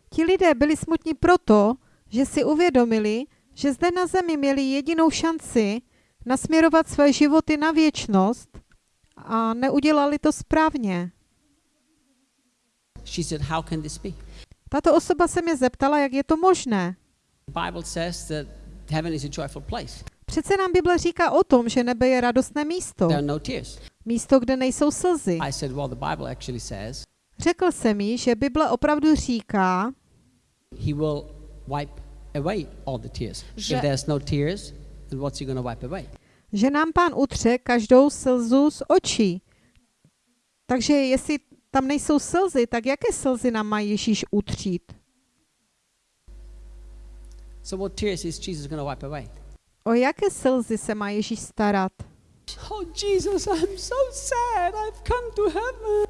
Ti lidé byli smutní proto, že si uvědomili, že zde na zemi měli jedinou šanci nasměrovat své životy na věčnost a neudělali to správně. She said, How can this be? Tato osoba se mě zeptala, jak je to možné. The Bible says that heaven is a joyful place. Přece nám Bible říká o tom, že nebe je radostné místo. There are no tears. Místo, kde nejsou slzy. I said, Well, the Bible actually says Řekl jsem jí, že Bible opravdu říká, He will wipe away all the tears. Že- If there's no tears, then what's He going to wipe away? že nám pán utře každou slzu z očí. Takže jestli tam nejsou slzy, tak jaké slzy nám má Ježíš utřít? So, what tears is Jesus going to wipe away? O jaké slzy se má Ježíš starat? Oh, Jesus, I'm so sad. I've come to heaven.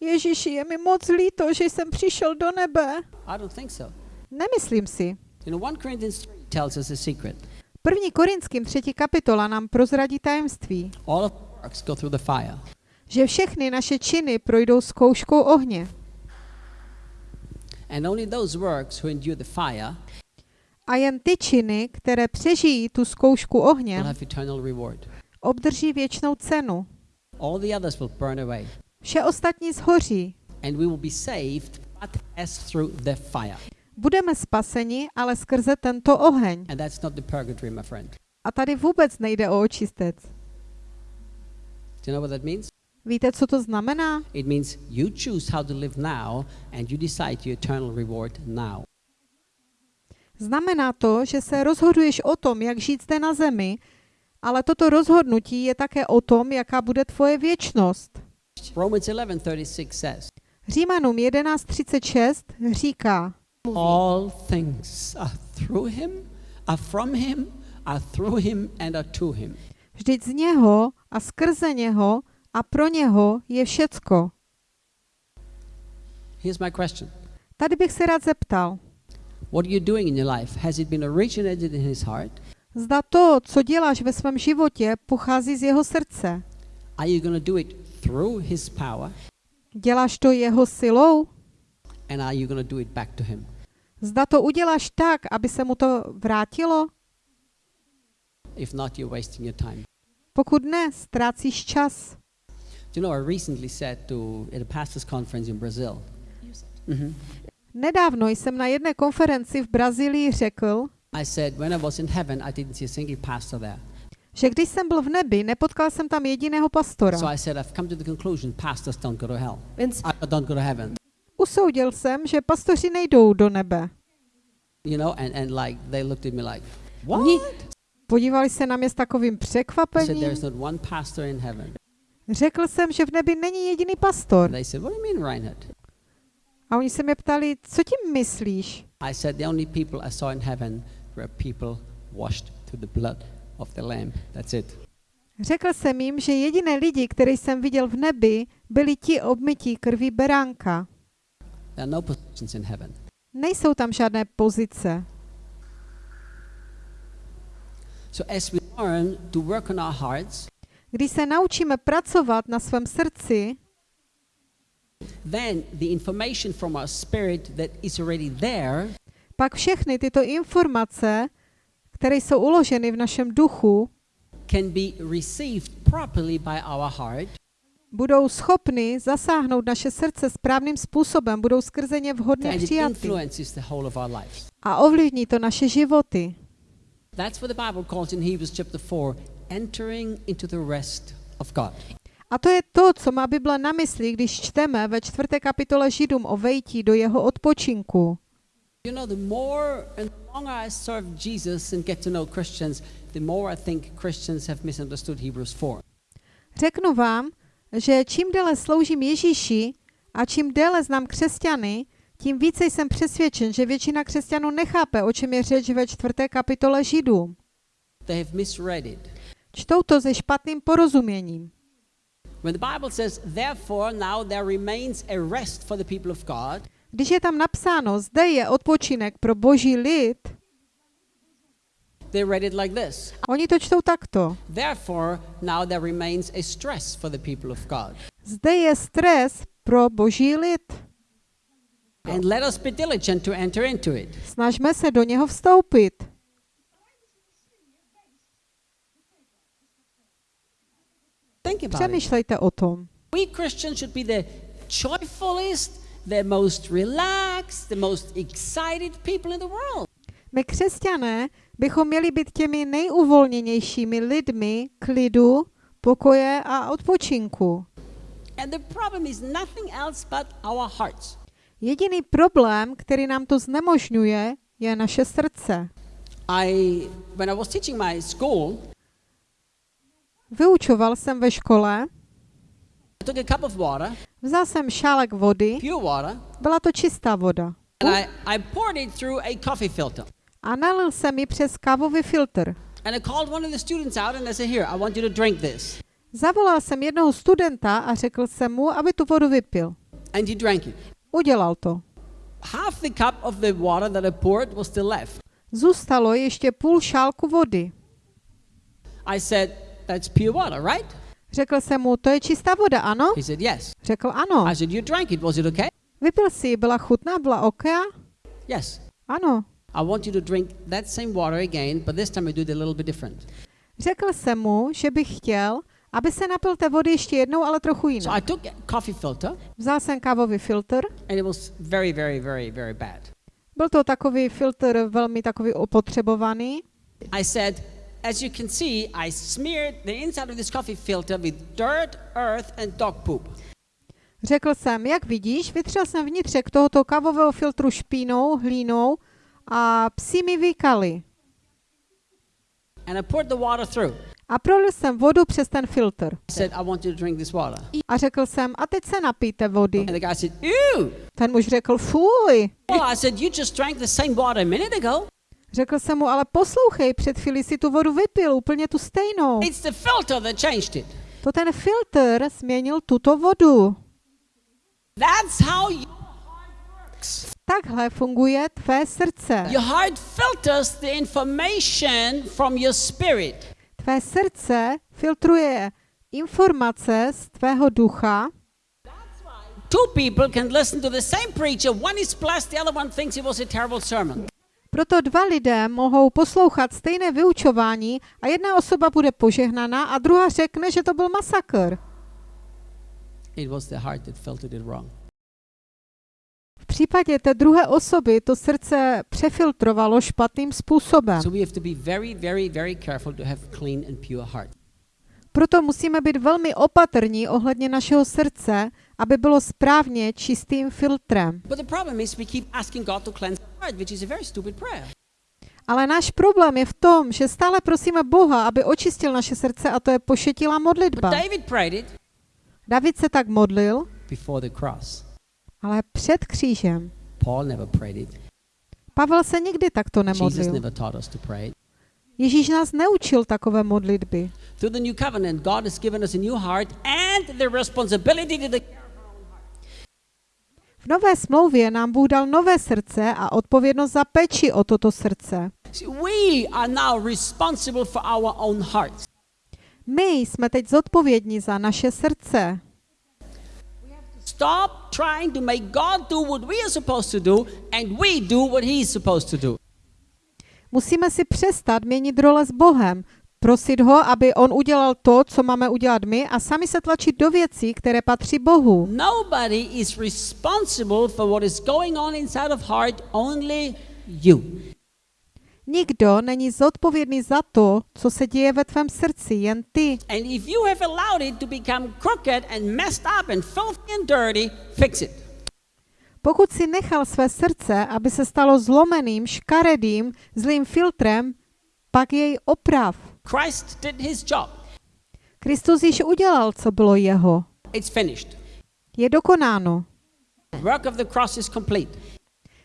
Ježíši, je mi moc líto, že jsem přišel do nebe. I don't think so. Nemyslím si. You know, 1 Corinthians 3 tells us a secret. První Korinským třetí kapitola nám prozradí tajemství, All of our works go through the fire. že všechny naše činy projdou zkouškou ohně. And only those works who endure the fire A jen ty činy, které přežijí tu zkoušku reward. obdrží věčnou cenu. All the others will burn away. Vše ostatní zhoří. And we will be saved, but as through the fire. Budeme spaseni, ale skrze tento oheň. And that's not the purgatory, my friend. A tady vůbec nejde o očistec. Víte, co to znamená? It means you choose how to live now and you decide your eternal reward now. Znamená to, že se rozhoduješ o tom, jak žít zde na zemi, ale toto rozhodnutí je také o tom, jaká bude tvoje věčnost. Romans 11:36 says, Římanům 11.36 říká, All things are through him, are from him, are through him and are to him. vždyť z něho a skrze něho a pro něho je všecko. Here's my question. Tady bych se rád zeptal, What are you doing in your life? Has it been originated in his heart? zda to, co děláš ve svém životě, pochází z jeho srdce. Are you going to do it through his power? Děláš to jeho silou? And are you going to do it back to him? Zda to uděláš tak, aby se mu to vrátilo? If not, you're wasting your time. Pokud ne, ztrácíš čas. Do you know, I recently said to at a pastor's conference in Brazil. Mhm. Nedávno jsem na jedné konferenci v Brazílii řekl, I said, when I was in heaven, I didn't see a single pastor there. že když jsem byl v nebi, nepotkal jsem tam jediného pastora. So I said, I've come to the conclusion pastors don't go to hell. In I don't go to heaven. Usoudil jsem, že pastoři nejdou do nebe. You know, and, and like they looked at me like, what? Podívali se na mě s takovým said, překvapením. there's not one pastor in heaven. Řekl jsem, že v nebi není jediný pastor. They said, what do you mean, Reinhard? A oni se mě ptali, co tím myslíš? I said, the only people I saw in heaven were people washed through the blood of the Lamb. That's it. Řekl jsem jim, že jediné lidi, které jsem viděl v nebi, byli ti obmytí krví beránka. There are no positions in heaven. Nejsou tam žádné pozice. So as we learn to work on our hearts, Když se naučíme pracovat na svém srdci, then the information from our spirit that is already there pak všechny tyto informace, které jsou uloženy v našem duchu, can be received properly by our heart budou schopny zasáhnout naše srdce správným způsobem, budou skrze ně vhodně přijaty a ovlivní to naše životy. That's what the Bible calls in Hebrews chapter 4 entering into the rest of God. A to je to, co má Bible na mysli, když čteme ve čtvrté kapitole Židům o vejtí do jeho odpočinku. You know, the more and the longer I serve Jesus and get to know Christians, the more I think Christians have misunderstood Hebrews 4. Řeknu vám, že čím déle sloužím Ježíši a čím déle znám křesťany, tím více jsem přesvědčen, že většina křesťanů nechápe, o čem je řeč ve čtvrté kapitole Židům. Čtou to se špatným porozuměním. When the Bible says, therefore now there remains a rest for the people of God, Když je tam napsáno, zde je odpočinek pro boží lid, they read it like this. oni to čtou takto. Therefore now there remains a stress for the people of God. Zde je stres pro boží lid. And let us be diligent to enter into it. Snažme se do něho vstoupit. Think about it. Přemýšlejte o tom. We Christians should be the joyfulest, the most relaxed, the most excited people in the world. My křesťané bychom měli být těmi nejuvolněnějšími lidmi klidu, pokoje a odpočinku. And the problem is nothing else but our hearts. Jediný problém, který nám to znemožňuje, je naše srdce. I, when I was teaching my school, Vyučoval jsem ve škole, vzal jsem šálek vody, byla to čistá voda. and I, I poured it through a coffee filter. A nalil jsem ji přes kávový filtr. And I called one of the students out and I said, Here, I want you to drink this. Zavolal jsem jednoho studenta a řekl jsem mu, aby tu vodu vypil. And he drank it. Udělal to. Half the cup of the water that I poured was still left. Zůstalo ještě půl šálku vody. I said, That's pure water, right? Řekl jsem mu, to je čistá voda, ano? He said, Yes. Řekl ano. I said, You drank it. Was it okay? Vypil si byla chutná, byla oká? Yes. Ano. I want you to drink that same water again, but this time I do it a little bit different. Řekl jsem mu, že bych chtěl, aby se napil té vody ještě jednou, ale trochu So jinak. I took a coffee filter, Vzal jsem kávový filtr. and it was very, very, very, very bad. Byl to takový filtr velmi takový opotřebovaný. I said, as you can see, I smeared the inside of this coffee filter with dirt, earth, and dog poop. Řekl jsem, jak vidíš, vytřel jsem vnitřek tohoto kávového filtru špínou, hlínou a psi mi vykali. And I poured the water through. A prolil jsem vodu přes ten filtr. I said, I want you to drink this water. A řekl jsem, a teď se napijte vody. And the guy said, Ew! Ten muž řekl, fuj. Well, I said, You just drank the same water a minute ago. Řekl jsem mu, ale poslouchej, před chvíli si tu vodu vypil, úplně tu stejnou. It's the filter that changed it. To ten filtr změnil tuto vodu. That's how works. Takhle funguje tvé srdce. Your heart filters the information from your spirit. Tvé srdce filtruje informace z tvého ducha. Two people can listen to the same preacher. One is blessed, the other one thinks it was a terrible sermon. Proto dva lidé mohou poslouchat stejné vyučování a jedna osoba bude požehnaná a druhá řekne, že to byl masakr. It was the heart that filtered it wrong. V případě té druhé osoby to srdce přefiltrovalo špatným způsobem. So we have to be very, very, very careful to have clean and pure heart. Proto musíme být velmi opatrní ohledně našeho srdce, aby bylo správně čistým filtrem. Ale náš problém je v tom, že stále prosíme Boha, aby očistil naše srdce a to je pošetilá But modlitba. David se tak modlil, ale před křížem. Pavel se nikdy takto nemodlil. Ježíš nás neučil takové modlitby. Through the new covenant, God has given us a new heart and the responsibility to the V nové smlouvě nám Bůh dal nové srdce a odpovědnost za péči o toto srdce. See, we are now responsible for our own hearts. My jsme teď zodpovědní za naše srdce. Stop trying to make God do what we are supposed to do and we do what He's supposed to do. Musíme si přestat měnit role s Bohem, prosit ho, aby on udělal to, co máme udělat my a sami se tlačit do věcí, které patří Bohu. Nobody is responsible for what is going on inside of heart, only you. Nikdo není zodpovědný za to, co se děje ve tvém srdci, jen ty. And if you have allowed it to become crooked and messed up and filthy and dirty, fix it. Pokud si nechal své srdce, aby se stalo zlomeným, škaredým, zlým filtrem, pak jej oprav. Christ did his job. Kristus již udělal, co bylo jeho. It's finished. Je dokonáno. Work of the cross is complete.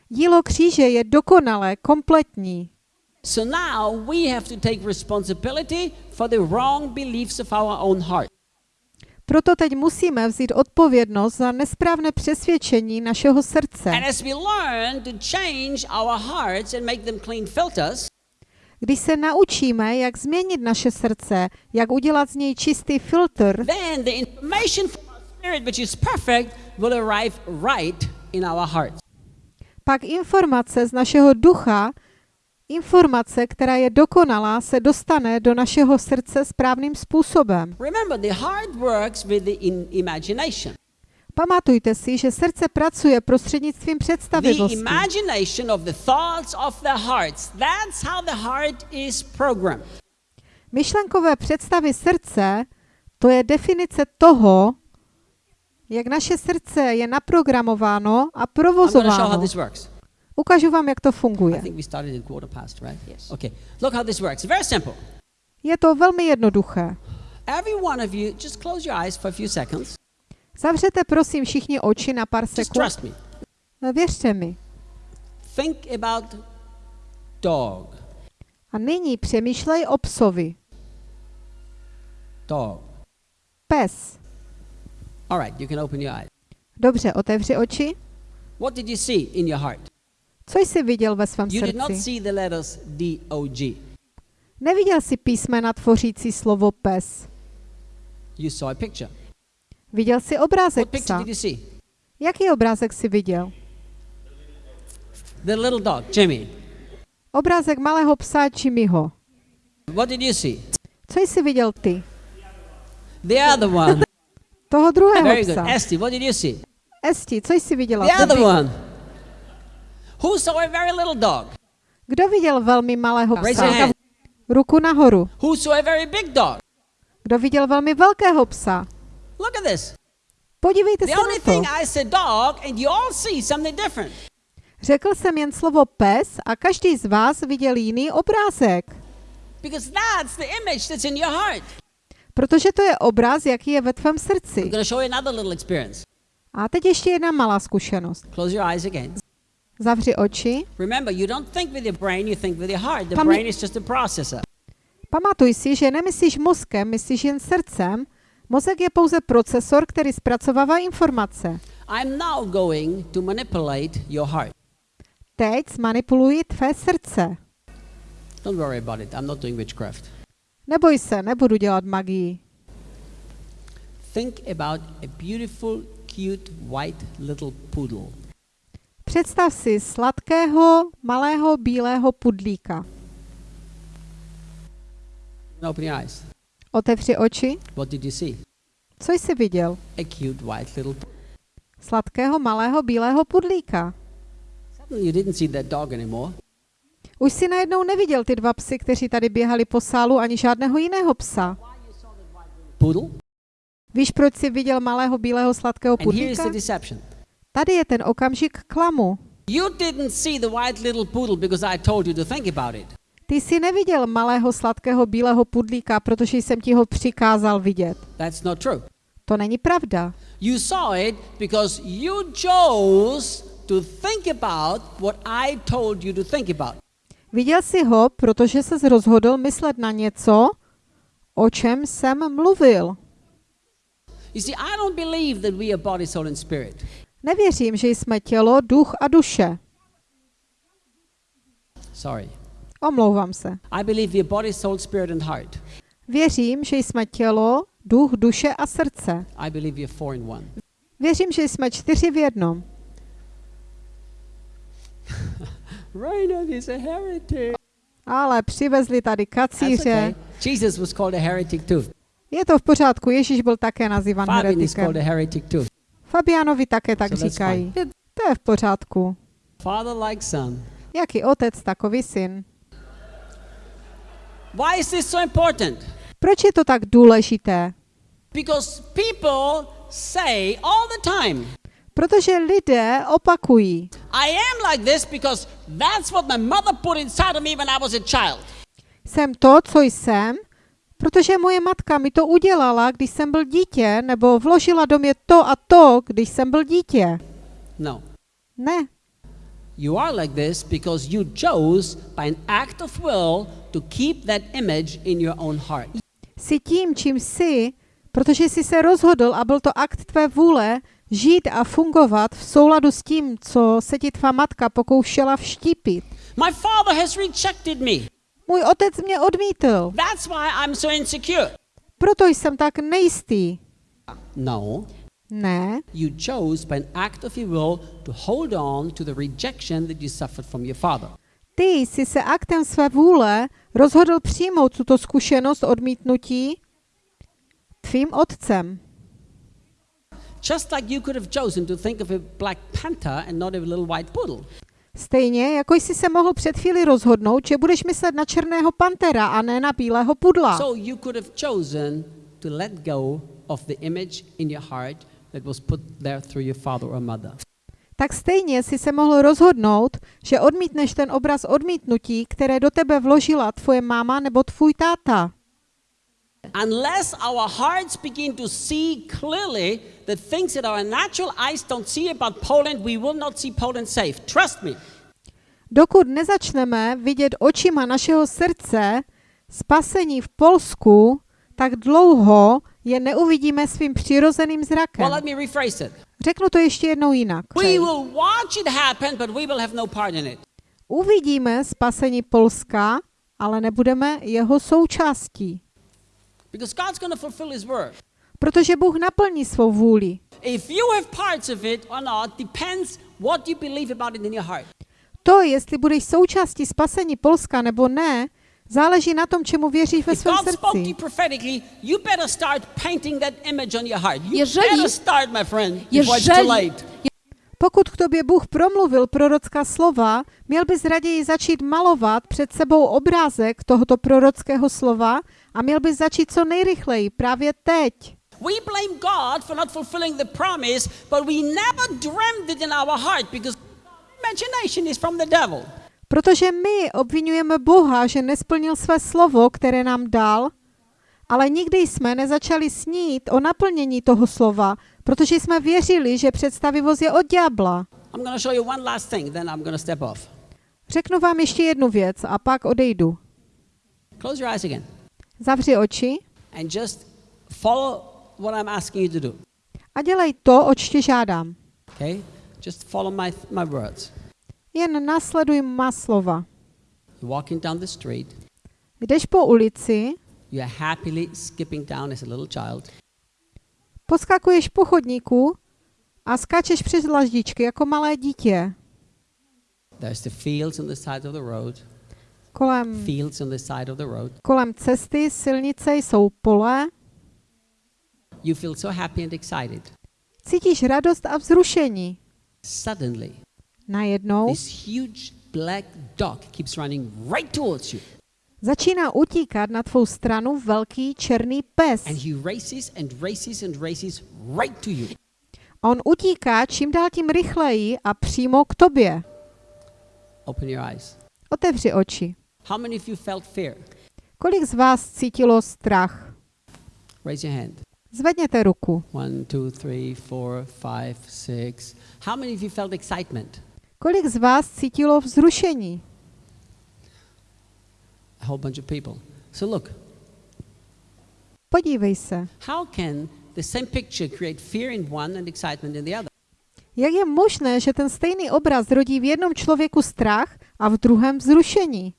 Dílo kříže je dokonalé, kompletní. So now we have to take responsibility for the wrong beliefs of our own heart. Proto teď musíme vzít odpovědnost za nesprávné přesvědčení našeho srdce. And as we learn to change our hearts and make them clean filters, Když se naučíme, jak změnit naše srdce, jak udělat z něj čistý filtr, then the information from our spirit, which is perfect, will arrive right in our hearts. pak informace z našeho ducha, informace, která je dokonalá, se dostane do našeho srdce správným způsobem. Remember, the heart works with the in- imagination. Pamatujte si, že srdce pracuje prostřednictvím The představivosti. imagination of the thoughts of the hearts. That's how the heart is programmed. Myšlenkové představy srdce, to je definice toho, jak naše srdce je naprogramováno a provozováno. Ukážu vám, jak to funguje. past, right? Yes. Okay. Je to velmi jednoduché. Every one of you, just close your eyes for a few seconds. Zavřete prosím všichni oči na pár sekund. me. Věřte mi. Think about dog. A nyní přemýšlej o psovi. Dog. Pes. All right, you can open your eyes. Dobře, otevři oči. What did you see in your heart? Co jsi viděl ve svém You did not srdci? see the letters D O G. Neviděl jsi písmena tvořící slovo pes. You saw a picture. Viděl jsi obrázek psa. Jaký obrázek jsi viděl? The little dog, Jimmy. Obrázek malého psa Jimmyho. What did you see? Co jsi viděl ty? The other one. Toho druhého Very good. psa. Esty, what did you see? Esti, co jsi viděla The other one. Who saw a very little dog? Kdo viděl velmi malého psa? Ruku nahoru. Who saw a very big dog? Kdo viděl velmi velkého psa? Look at this. Podívejte The se only na to. thing I said dog, and you all see something different. Řekl jsem jen slovo pes a každý z vás viděl jiný obrázek. Because that's the image that's in your heart. Protože to je obraz, jaký je ve tvém srdci. show you another little experience. A teď ještě jedna malá zkušenost. Close your eyes again. Zavři oči. Remember, you don't think with your brain, you think with your heart. The brain is just a processor. Pamatuj si, že nemyslíš mozkem, myslíš jen srdcem. Mozek je pouze procesor, který zpracovává informace. I'm now going to manipulate your heart. Teď zmanipuluji tvé srdce. Don't worry about it. I'm not doing witchcraft. Neboj se, nebudu dělat magii. Think about a beautiful, cute, white little poodle. Představ si sladkého, malého, bílého pudlíka. Open your eyes. Otevři oči. What did you see? Co jsi viděl? A cute, white little. Sladkého, malého, bílého pudlíka. You didn't see that dog anymore. Už si najednou neviděl ty dva psy, kteří tady běhali po sálu, ani žádného jiného psa. Poodle? Víš, proč jsi viděl malého, bílého, sladkého pudlíka? Tady je ten okamžik klamu. You didn't see the white little poodle because I told you to think about it. Ty jsi neviděl malého, sladkého, bílého pudlíka, protože jsem ti ho přikázal vidět. That's not true. To není pravda. You saw it because you chose to think about what I told you to think about. Viděl jsi ho, protože se rozhodl myslet na něco, o čem jsem mluvil. You see, I don't believe that we are body, soul, and spirit. Nevěřím, že jsme tělo, duch a duše. Sorry. Omlouvám se. I believe we are body, soul, spirit, and heart. Věřím, že jsme tělo, duch, duše a srdce. I believe we are four in one. Věřím, že jsme čtyři v jednom. Reinhard is a heretic. Ale přivezli tady kacíře. okay. Jesus was called a heretic too. Je to v pořádku, Ježíš byl také nazývan heretikem. Fabianovi také tak So říkají. To je v pořádku. Father like son. Jaký otec, takový syn. Why is this so important? Proč je to tak důležité? Because people say all the time, Protože lidé opakují. I am like this because that's what my mother put inside of me when I was a child. Jsem to, co jsem, protože moje matka mi to udělala, když jsem byl dítě, nebo vložila do mě to a to, když jsem byl dítě. No. Ne. You are like this because you chose by an act of will to keep that image in your own heart. Jsi tím, čím jsi, protože jsi se rozhodl a byl to akt tvé vůle žít a fungovat v souladu s tím, co se ti tvá matka pokoušela vštípit. My father has rejected me. Můj otec mě odmítl, That's why I'm so insecure. proto jsem tak nejistý. No. Ne, You chose by an act of your will to hold on to the rejection that you suffered from your father. Ty jsi se aktem své vůle rozhodl přijmout tuto zkušenost odmítnutí tvým otcem. Just like you could have chosen to think of a black panther and not a little white poodle. Stejně jako jsi se mohl před chvíli rozhodnout, že budeš myslet na černého pantera a ne na bílého pudla. So you could have chosen to let go of the image in your heart that was put there through your father or mother. Tak stejně si se mohl rozhodnout, že odmítneš ten obraz odmítnutí, které do tebe vložila tvoje máma nebo tvůj táta. Unless our hearts begin to see clearly the things that our natural eyes don't see about Poland, we will not see Poland safe. Trust me. Dokud nezačneme vidět očima našeho srdce spasení v Polsku, tak dlouho je neuvidíme svým přirozeným zrakem. Well, let me rephrase it. Řeknu to ještě jednou jinak. We will watch it happen, but we will have no part in it. Uvidíme spasení Polska, ale nebudeme jeho součástí. Because God's going to fulfill His word. Protože Bůh naplní svou vůli. If you have parts of it or not depends what you believe about it in your heart. To, jestli budeš součástí spasení Polska nebo ne, záleží na tom, čemu věříš ve svém srdci. Jeżeli- Jeżeli. Pokud k tobě Bůh promluvil prorocká slova, měl bys raději začít malovat před sebou obrázek tohoto prorockého slova a měl bys začít co nejrychleji, právě teď. We blame God for not fulfilling the promise, but we never dreamed it in our heart because imagination is from the devil. Protože my obvinujeme Boha, že nesplnil své slovo, které nám dal, ale nikdy jsme nezačali snít o naplnění toho slova, protože jsme věřili, že představivost je od ďábla. Řeknu vám ještě jednu věc a pak odejdu. Close your eyes again Zavři oči and just follow what I'm asking you to do. a dělej to, oč tě žádám. Okay? Just follow my, my words. Jen následuj má slova. Walking down the street, Jdeš po ulici, you're happily skipping down as a little child. poskakuješ po chodníku a skáčeš přes dlaždičky jako malé dítě. There's the fields on the side of the road, Kolem, fields on the side of the road. kolem cesty, silnice jsou pole. You feel so happy and excited. Cítíš radost a vzrušení. Suddenly, Najednou this huge black dog keeps running right towards you. začíná utíkat na tvou stranu velký černý pes. And he races and races and races right to you. On utíká čím dál tím rychleji a přímo k tobě. Open your eyes. Otevři oči. How many of you felt fear? Kolik z vás cítilo strach? Raise your hand. Zvedněte ruku. One, two, three, four, five, six. How many of you felt excitement? Kolik z vás cítilo vzrušení? A whole bunch of people. So look, Podívej se. how can the same picture create fear in one and excitement in the other? Jak je možné, že ten stejný obraz rodí v jednom člověku strach a v druhém vzrušení?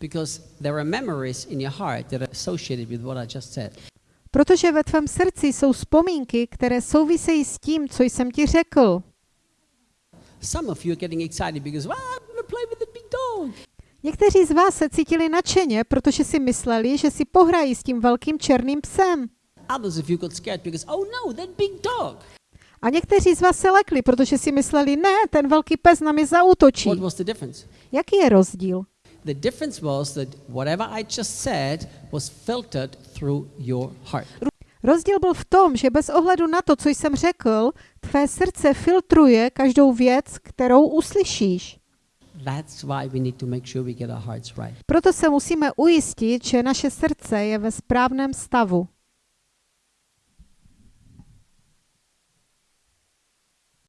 Because there are memories in your heart that are associated with what I just said. Protože ve tvém srdci jsou vzpomínky, které souvisejí s tím, co jsem ti řekl. Some of you are getting excited because, well, I'm going to play with the big dog. Někteří z vás se cítili nadšeně, protože si mysleli, že si pohrají s tím velkým černým psem. Others of you got scared because, oh no, that big dog. A někteří z vás se lekli, protože si mysleli, ne, ten velký pes na mě zautočí. What was the difference? Jaký je rozdíl? The difference was that whatever I just said was filtered through your heart. Rozdíl byl v tom, že bez ohledu na to, co jsem řekl, tvé srdce filtruje každou věc, kterou uslyšíš. Proto se musíme ujistit, že naše srdce je ve správném stavu.